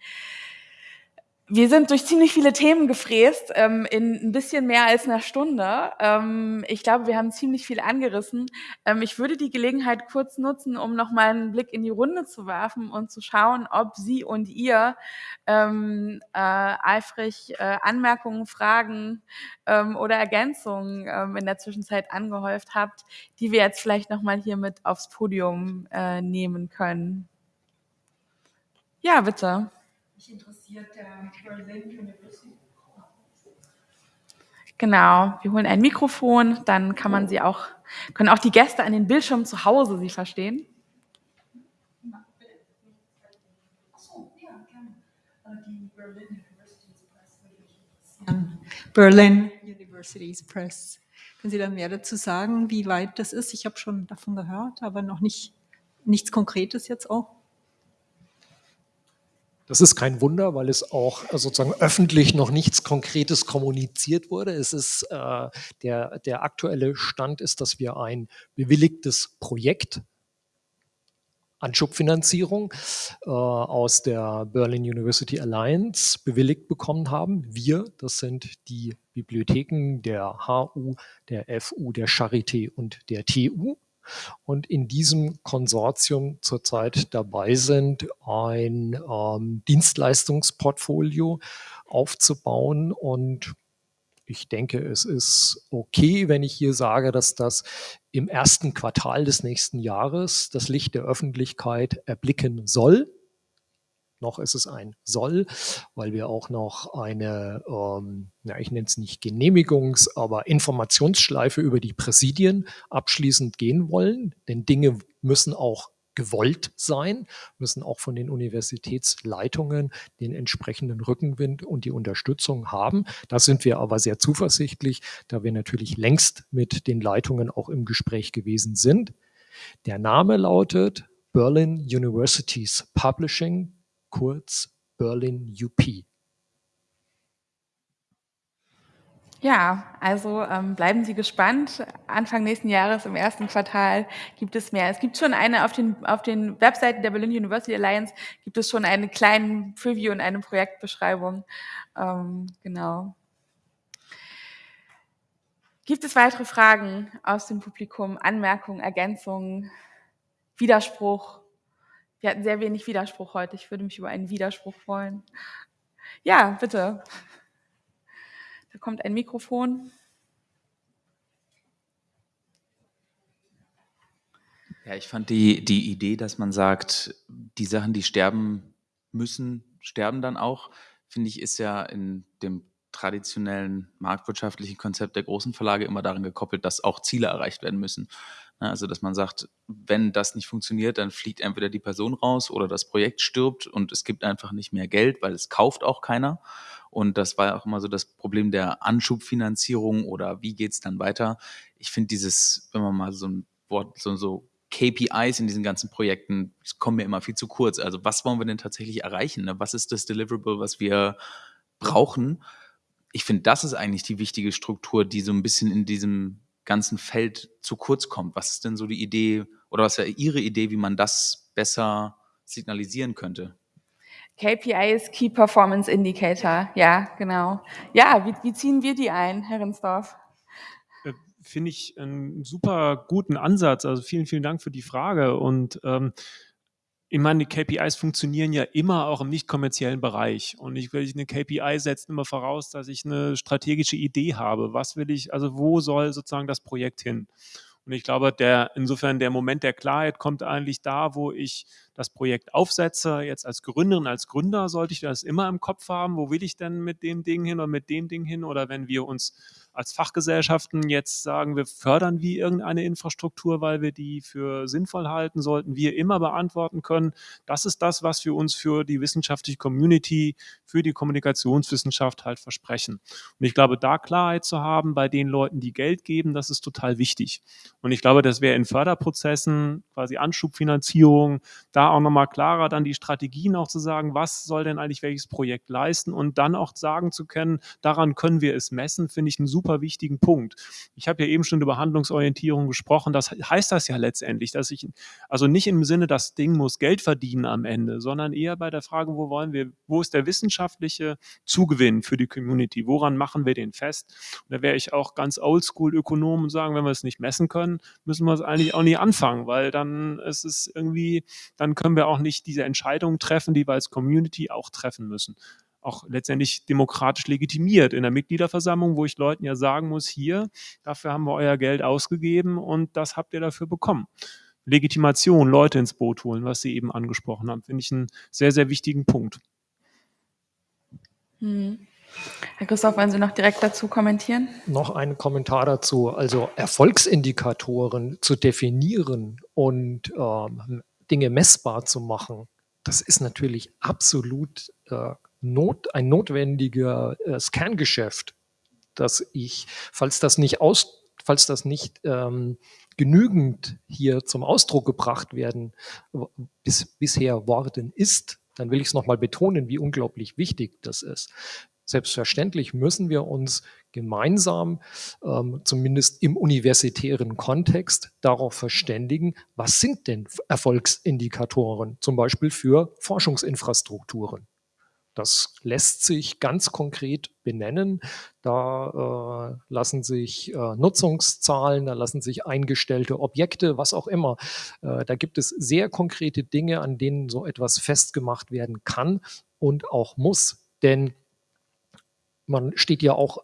Wir sind durch ziemlich viele Themen gefräst, ähm, in ein bisschen mehr als einer Stunde. Ähm, ich glaube, wir haben ziemlich viel angerissen. Ähm, ich würde die Gelegenheit kurz nutzen, um nochmal einen Blick in die Runde zu werfen und zu schauen, ob Sie und ihr ähm, äh, eifrig äh, Anmerkungen, Fragen ähm, oder Ergänzungen ähm, in der Zwischenzeit angehäuft habt, die wir jetzt vielleicht nochmal hier mit aufs Podium äh, nehmen können. Ja, bitte. Mich interessiert der Berlin University. Genau, wir holen ein Mikrofon, dann kann man sie auch, können auch die Gäste an den Bildschirmen zu Hause sie verstehen. Berlin University's Press. Können Sie da mehr dazu sagen, wie weit das ist? Ich habe schon davon gehört, aber noch nicht nichts Konkretes jetzt auch? Das ist kein Wunder, weil es auch äh, sozusagen öffentlich noch nichts Konkretes kommuniziert wurde. Es ist äh, der, der aktuelle Stand ist, dass wir ein bewilligtes Projekt Anschubfinanzierung äh, aus der Berlin University Alliance bewilligt bekommen haben. Wir, das sind die Bibliotheken der HU, der FU, der Charité und der TU. Und in diesem Konsortium zurzeit dabei sind, ein ähm, Dienstleistungsportfolio aufzubauen und ich denke, es ist okay, wenn ich hier sage, dass das im ersten Quartal des nächsten Jahres das Licht der Öffentlichkeit erblicken soll. Noch ist es ein soll, weil wir auch noch eine, ähm, ja, ich nenne es nicht Genehmigungs-, aber Informationsschleife über die Präsidien abschließend gehen wollen. Denn Dinge müssen auch gewollt sein, müssen auch von den Universitätsleitungen den entsprechenden Rückenwind und die Unterstützung haben. Da sind wir aber sehr zuversichtlich, da wir natürlich längst mit den Leitungen auch im Gespräch gewesen sind. Der Name lautet Berlin Universities Publishing, kurz Berlin UP. Ja, also ähm, bleiben Sie gespannt. Anfang nächsten Jahres im ersten Quartal gibt es mehr. Es gibt schon eine auf den, auf den Webseiten der Berlin University Alliance gibt es schon einen kleinen Preview und eine Projektbeschreibung. Ähm, genau. Gibt es weitere Fragen aus dem Publikum? Anmerkungen, Ergänzungen, Widerspruch? Wir hatten sehr wenig Widerspruch heute. Ich würde mich über einen Widerspruch freuen. Ja, bitte. Da kommt ein Mikrofon. Ja, ich fand die, die Idee, dass man sagt, die Sachen, die sterben müssen, sterben dann auch, finde ich, ist ja in dem traditionellen marktwirtschaftlichen Konzept der großen Verlage immer daran gekoppelt, dass auch Ziele erreicht werden müssen. Ne, also, dass man sagt, wenn das nicht funktioniert, dann fliegt entweder die Person raus oder das Projekt stirbt und es gibt einfach nicht mehr Geld, weil es kauft auch keiner. Und das war auch immer so das Problem der Anschubfinanzierung oder wie geht es dann weiter. Ich finde dieses, wenn man mal so ein Wort, so, so KPIs in diesen ganzen Projekten, kommen mir immer viel zu kurz. Also was wollen wir denn tatsächlich erreichen? Ne? Was ist das Deliverable, was wir brauchen? Ich finde, das ist eigentlich die wichtige Struktur, die so ein bisschen in diesem ganzen Feld zu kurz kommt. Was ist denn so die Idee oder was wäre Ihre Idee, wie man das besser signalisieren könnte? KPI ist Key Performance Indicator. Ja, genau. Ja, wie, wie ziehen wir die ein, Herr Rinsdorf? Äh, finde ich einen super guten Ansatz. Also vielen, vielen Dank für die Frage. Und ähm, ich meine, die KPIs funktionieren ja immer auch im nicht kommerziellen Bereich. Und ich will eine KPI setzen immer voraus, dass ich eine strategische Idee habe. Was will ich, also wo soll sozusagen das Projekt hin? Und ich glaube, der, insofern der Moment der Klarheit kommt eigentlich da, wo ich das Projekt aufsetze. Jetzt als Gründerin, als Gründer sollte ich das immer im Kopf haben. Wo will ich denn mit dem Ding hin oder mit dem Ding hin? Oder wenn wir uns als Fachgesellschaften jetzt sagen, wir fördern wie irgendeine Infrastruktur, weil wir die für sinnvoll halten, sollten wir immer beantworten können, das ist das, was wir uns für die wissenschaftliche Community, für die Kommunikationswissenschaft halt versprechen. Und ich glaube, da Klarheit zu haben bei den Leuten, die Geld geben, das ist total wichtig. Und ich glaube, dass wir in Förderprozessen, quasi Anschubfinanzierung, da auch nochmal klarer dann die Strategien auch zu sagen, was soll denn eigentlich welches Projekt leisten und dann auch sagen zu können, daran können wir es messen, finde ich einen super super wichtigen Punkt. Ich habe ja eben schon über Handlungsorientierung gesprochen. Das heißt das ja letztendlich, dass ich, also nicht im Sinne, das Ding muss Geld verdienen am Ende, sondern eher bei der Frage, wo wollen wir, wo ist der wissenschaftliche Zugewinn für die Community? Woran machen wir den fest? Und da wäre ich auch ganz oldschool-Ökonom und sagen, wenn wir es nicht messen können, müssen wir es eigentlich auch nie anfangen, weil dann ist es irgendwie, dann können wir auch nicht diese Entscheidungen treffen, die wir als Community auch treffen müssen auch letztendlich demokratisch legitimiert in der Mitgliederversammlung, wo ich Leuten ja sagen muss, hier, dafür haben wir euer Geld ausgegeben und das habt ihr dafür bekommen. Legitimation, Leute ins Boot holen, was Sie eben angesprochen haben, finde ich einen sehr, sehr wichtigen Punkt. Hm. Herr Christoph, wollen Sie noch direkt dazu kommentieren? Noch ein Kommentar dazu. Also Erfolgsindikatoren zu definieren und ähm, Dinge messbar zu machen, das ist natürlich absolut äh, not, ein notwendiger äh, Scan-Geschäft, dass ich, falls das nicht aus, falls das nicht ähm, genügend hier zum Ausdruck gebracht werden bis, bisher worden ist, dann will ich es nochmal betonen, wie unglaublich wichtig das ist. Selbstverständlich müssen wir uns gemeinsam, ähm, zumindest im universitären Kontext, darauf verständigen, was sind denn Erfolgsindikatoren, zum Beispiel für Forschungsinfrastrukturen. Das lässt sich ganz konkret benennen. Da äh, lassen sich äh, Nutzungszahlen, da lassen sich eingestellte Objekte, was auch immer. Äh, da gibt es sehr konkrete Dinge, an denen so etwas festgemacht werden kann und auch muss. Denn man steht ja auch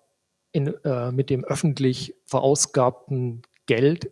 in, äh, mit dem öffentlich verausgabten Geld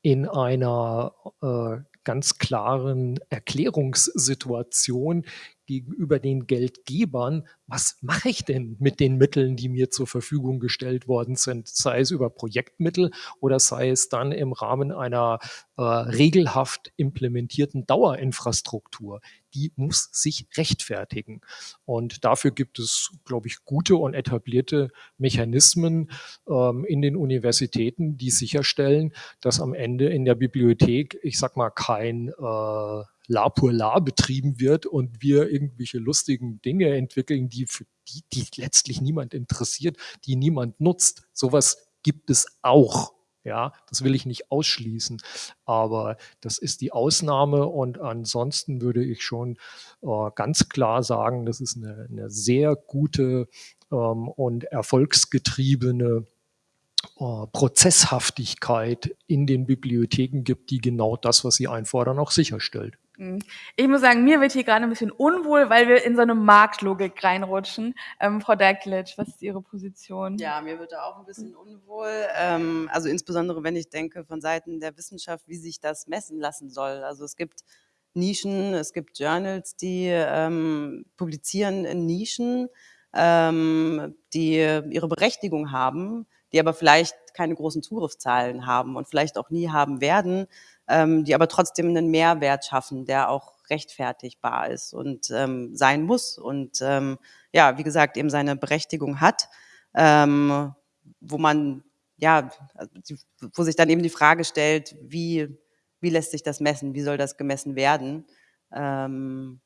in einer äh, ganz klaren Erklärungssituation gegenüber den Geldgebern, was mache ich denn mit den Mitteln, die mir zur Verfügung gestellt worden sind, sei es über Projektmittel oder sei es dann im Rahmen einer äh, regelhaft implementierten Dauerinfrastruktur. Die muss sich rechtfertigen. Und dafür gibt es, glaube ich, gute und etablierte Mechanismen ähm, in den Universitäten, die sicherstellen, dass am Ende in der Bibliothek, ich sag mal, kein äh, La pour La betrieben wird und wir irgendwelche lustigen Dinge entwickeln, die, für die, die letztlich niemand interessiert, die niemand nutzt. Sowas gibt es auch. Ja, das will ich nicht ausschließen, aber das ist die Ausnahme und ansonsten würde ich schon äh, ganz klar sagen, das ist eine, eine sehr gute ähm, und erfolgsgetriebene äh, Prozesshaftigkeit in den Bibliotheken gibt, die genau das, was sie einfordern, auch sicherstellt. Mhm. Ich muss sagen, mir wird hier gerade ein bisschen unwohl, weil wir in so eine Marktlogik reinrutschen. Ähm, Frau Derklitsch, was ist Ihre Position? Ja, mir wird da auch ein bisschen unwohl. Ähm, also insbesondere, wenn ich denke von Seiten der Wissenschaft, wie sich das messen lassen soll. Also es gibt Nischen, es gibt Journals, die ähm, publizieren in Nischen, ähm, die ihre Berechtigung haben, die aber vielleicht keine großen Zugriffszahlen haben und vielleicht auch nie haben werden ähm, die aber trotzdem einen Mehrwert schaffen, der auch rechtfertigbar ist und ähm, sein muss und ähm, ja, wie gesagt, eben seine Berechtigung hat, ähm, wo man, ja, wo sich dann eben die Frage stellt, wie, wie lässt sich das messen, wie soll das gemessen werden? Ähm,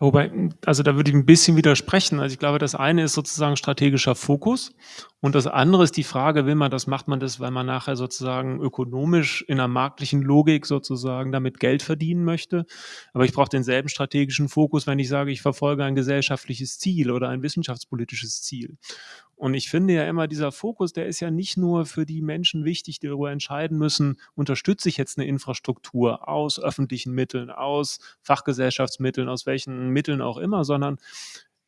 Wobei, also da würde ich ein bisschen widersprechen. Also ich glaube, das eine ist sozusagen strategischer Fokus und das andere ist die Frage, will man das, macht man das, weil man nachher sozusagen ökonomisch in einer marktlichen Logik sozusagen damit Geld verdienen möchte. Aber ich brauche denselben strategischen Fokus, wenn ich sage, ich verfolge ein gesellschaftliches Ziel oder ein wissenschaftspolitisches Ziel. Und ich finde ja immer, dieser Fokus, der ist ja nicht nur für die Menschen wichtig, die darüber entscheiden müssen, unterstütze ich jetzt eine Infrastruktur aus öffentlichen Mitteln, aus Fachgesellschaftsmitteln, aus welchen Mitteln auch immer, sondern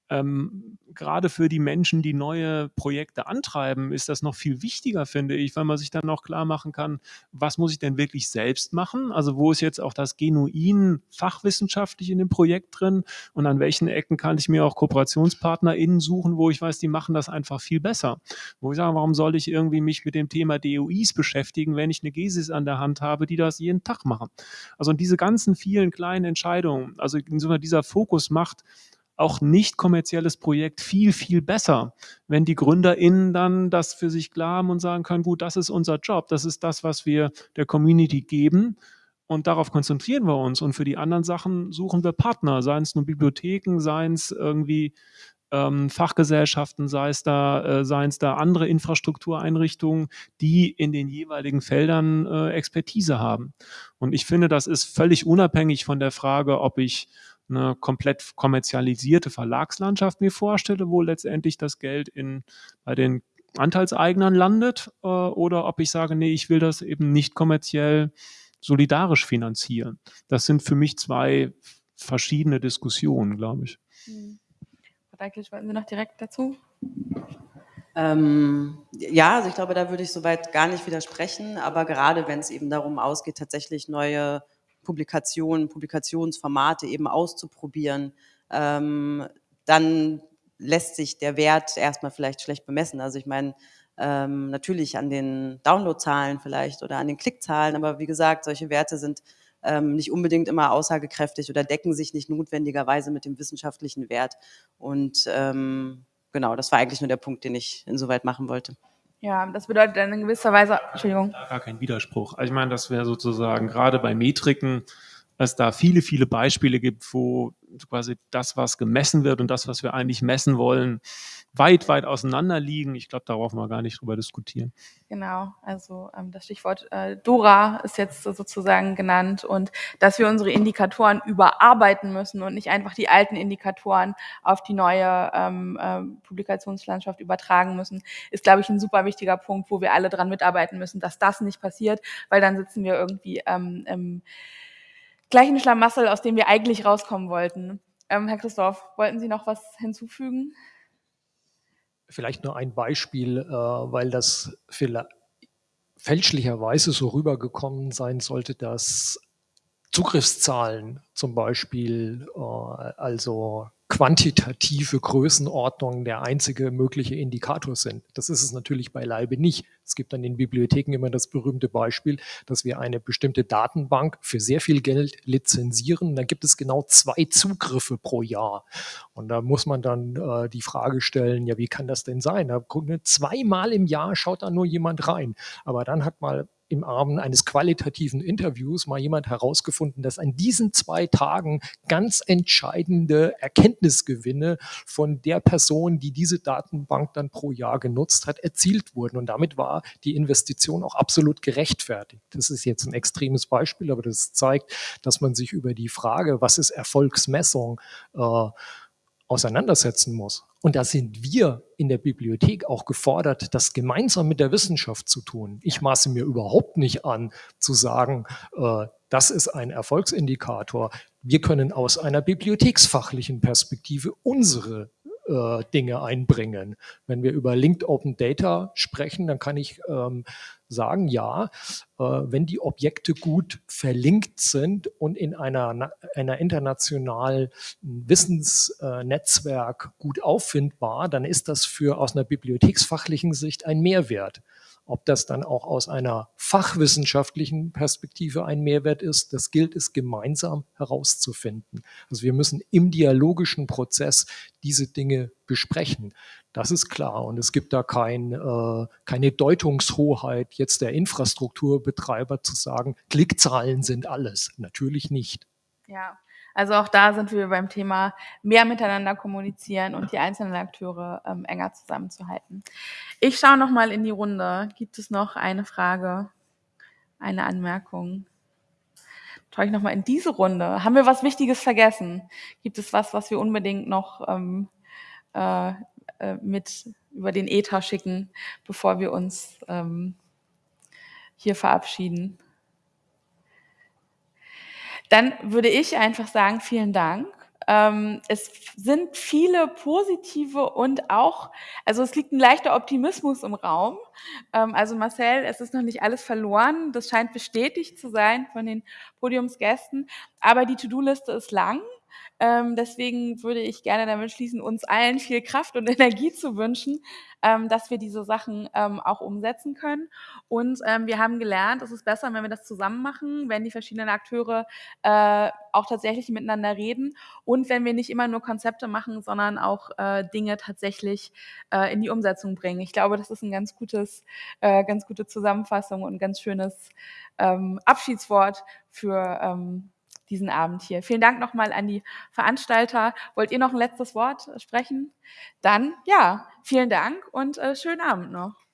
ähm, gerade für die Menschen, die neue Projekte antreiben, ist das noch viel wichtiger, finde ich, weil man sich dann auch klar machen kann, was muss ich denn wirklich selbst machen? Also wo ist jetzt auch das genuin fachwissenschaftlich in dem Projekt drin und an welchen Ecken kann ich mir auch KooperationspartnerInnen suchen, wo ich weiß, die machen das einfach viel besser. Wo ich sage, warum soll ich irgendwie mich mit dem Thema DOIs beschäftigen, wenn ich eine Gesis an der Hand habe, die das jeden Tag machen? Also diese ganzen vielen kleinen Entscheidungen, also insofern dieser Fokus macht auch nicht kommerzielles Projekt viel, viel besser, wenn die GründerInnen dann das für sich klar haben und sagen können, gut, das ist unser Job, das ist das, was wir der Community geben und darauf konzentrieren wir uns und für die anderen Sachen suchen wir Partner, seien es nur Bibliotheken, seien es irgendwie ähm, Fachgesellschaften, sei es da, äh, seien es da andere Infrastruktureinrichtungen, die in den jeweiligen Feldern äh, Expertise haben. Und ich finde, das ist völlig unabhängig von der Frage, ob ich eine komplett kommerzialisierte Verlagslandschaft mir vorstelle, wo letztendlich das Geld in, bei den Anteilseignern landet äh, oder ob ich sage, nee, ich will das eben nicht kommerziell solidarisch finanzieren. Das sind für mich zwei verschiedene Diskussionen, glaube ich. Hm. Frau Deiklich, wollten Sie noch direkt dazu? Ähm, ja, also ich glaube, da würde ich soweit gar nicht widersprechen, aber gerade wenn es eben darum ausgeht, tatsächlich neue Publikationen, Publikationsformate eben auszuprobieren, ähm, dann lässt sich der Wert erstmal vielleicht schlecht bemessen. Also ich meine, ähm, natürlich an den Downloadzahlen vielleicht oder an den Klickzahlen, aber wie gesagt, solche Werte sind ähm, nicht unbedingt immer aussagekräftig oder decken sich nicht notwendigerweise mit dem wissenschaftlichen Wert. Und ähm, genau, das war eigentlich nur der Punkt, den ich insoweit machen wollte. Ja, das bedeutet dann in gewisser Weise, Entschuldigung. Gar kein Widerspruch. Also ich meine, das wäre sozusagen gerade bei Metriken, es da viele, viele Beispiele gibt, wo quasi das, was gemessen wird und das, was wir eigentlich messen wollen, weit, weit auseinander liegen. Ich glaube, da brauchen wir gar nicht drüber diskutieren. Genau, also ähm, das Stichwort äh, Dora ist jetzt sozusagen genannt und dass wir unsere Indikatoren überarbeiten müssen und nicht einfach die alten Indikatoren auf die neue ähm, äh, Publikationslandschaft übertragen müssen, ist, glaube ich, ein super wichtiger Punkt, wo wir alle dran mitarbeiten müssen, dass das nicht passiert, weil dann sitzen wir irgendwie ähm, im gleichen Schlamassel, aus dem wir eigentlich rauskommen wollten. Ähm, Herr Christoph, wollten Sie noch was hinzufügen? Vielleicht nur ein Beispiel, äh, weil das fälschlicherweise so rübergekommen sein sollte, dass Zugriffszahlen zum Beispiel, äh, also quantitative Größenordnungen der einzige mögliche Indikator sind. Das ist es natürlich beileibe nicht. Es gibt an den Bibliotheken immer das berühmte Beispiel, dass wir eine bestimmte Datenbank für sehr viel Geld lizenzieren. Da gibt es genau zwei Zugriffe pro Jahr. Und da muss man dann äh, die Frage stellen, ja, wie kann das denn sein? Da, zweimal im Jahr schaut da nur jemand rein. Aber dann hat mal im Rahmen eines qualitativen Interviews mal jemand herausgefunden, dass an diesen zwei Tagen ganz entscheidende Erkenntnisgewinne von der Person, die diese Datenbank dann pro Jahr genutzt hat, erzielt wurden. Und damit war die Investition auch absolut gerechtfertigt. Das ist jetzt ein extremes Beispiel, aber das zeigt, dass man sich über die Frage, was ist Erfolgsmessung, äh, auseinandersetzen muss. Und da sind wir in der Bibliothek auch gefordert, das gemeinsam mit der Wissenschaft zu tun. Ich maße mir überhaupt nicht an, zu sagen, äh, das ist ein Erfolgsindikator. Wir können aus einer bibliotheksfachlichen Perspektive unsere äh, Dinge einbringen. Wenn wir über Linked Open Data sprechen, dann kann ich ähm, sagen, ja, äh, wenn die Objekte gut verlinkt sind und in einer, einer internationalen Wissensnetzwerk gut auffindbar, dann ist das für aus einer bibliotheksfachlichen Sicht ein Mehrwert. Ob das dann auch aus einer fachwissenschaftlichen Perspektive ein Mehrwert ist, das gilt es gemeinsam herauszufinden. Also wir müssen im dialogischen Prozess diese Dinge besprechen. Das ist klar. Und es gibt da kein, äh, keine Deutungshoheit jetzt der Infrastrukturbetreiber zu sagen, Klickzahlen sind alles. Natürlich nicht. Ja, also auch da sind wir beim Thema mehr miteinander kommunizieren und die einzelnen Akteure ähm, enger zusammenzuhalten. Ich schaue noch mal in die Runde. Gibt es noch eine Frage, eine Anmerkung? Schaue ich noch mal in diese Runde. Haben wir was Wichtiges vergessen? Gibt es was, was wir unbedingt noch ähm, äh, äh, mit über den Ether schicken, bevor wir uns ähm, hier verabschieden? Dann würde ich einfach sagen, vielen Dank. Ähm, es sind viele positive und auch, also es liegt ein leichter Optimismus im Raum. Ähm, also Marcel, es ist noch nicht alles verloren. Das scheint bestätigt zu sein von den Podiumsgästen. Aber die To-Do-Liste ist lang. Ähm, deswegen würde ich gerne damit schließen, uns allen viel Kraft und *laughs* Energie zu wünschen, ähm, dass wir diese Sachen ähm, auch umsetzen können. Und ähm, wir haben gelernt, es ist besser, wenn wir das zusammen machen, wenn die verschiedenen Akteure äh, auch tatsächlich miteinander reden und wenn wir nicht immer nur Konzepte machen, sondern auch äh, Dinge tatsächlich äh, in die Umsetzung bringen. Ich glaube, das ist ein ganz gutes, äh, ganz gute Zusammenfassung und ein ganz schönes ähm, Abschiedswort für ähm, diesen Abend hier. Vielen Dank nochmal an die Veranstalter. Wollt ihr noch ein letztes Wort sprechen? Dann, ja, vielen Dank und äh, schönen Abend noch.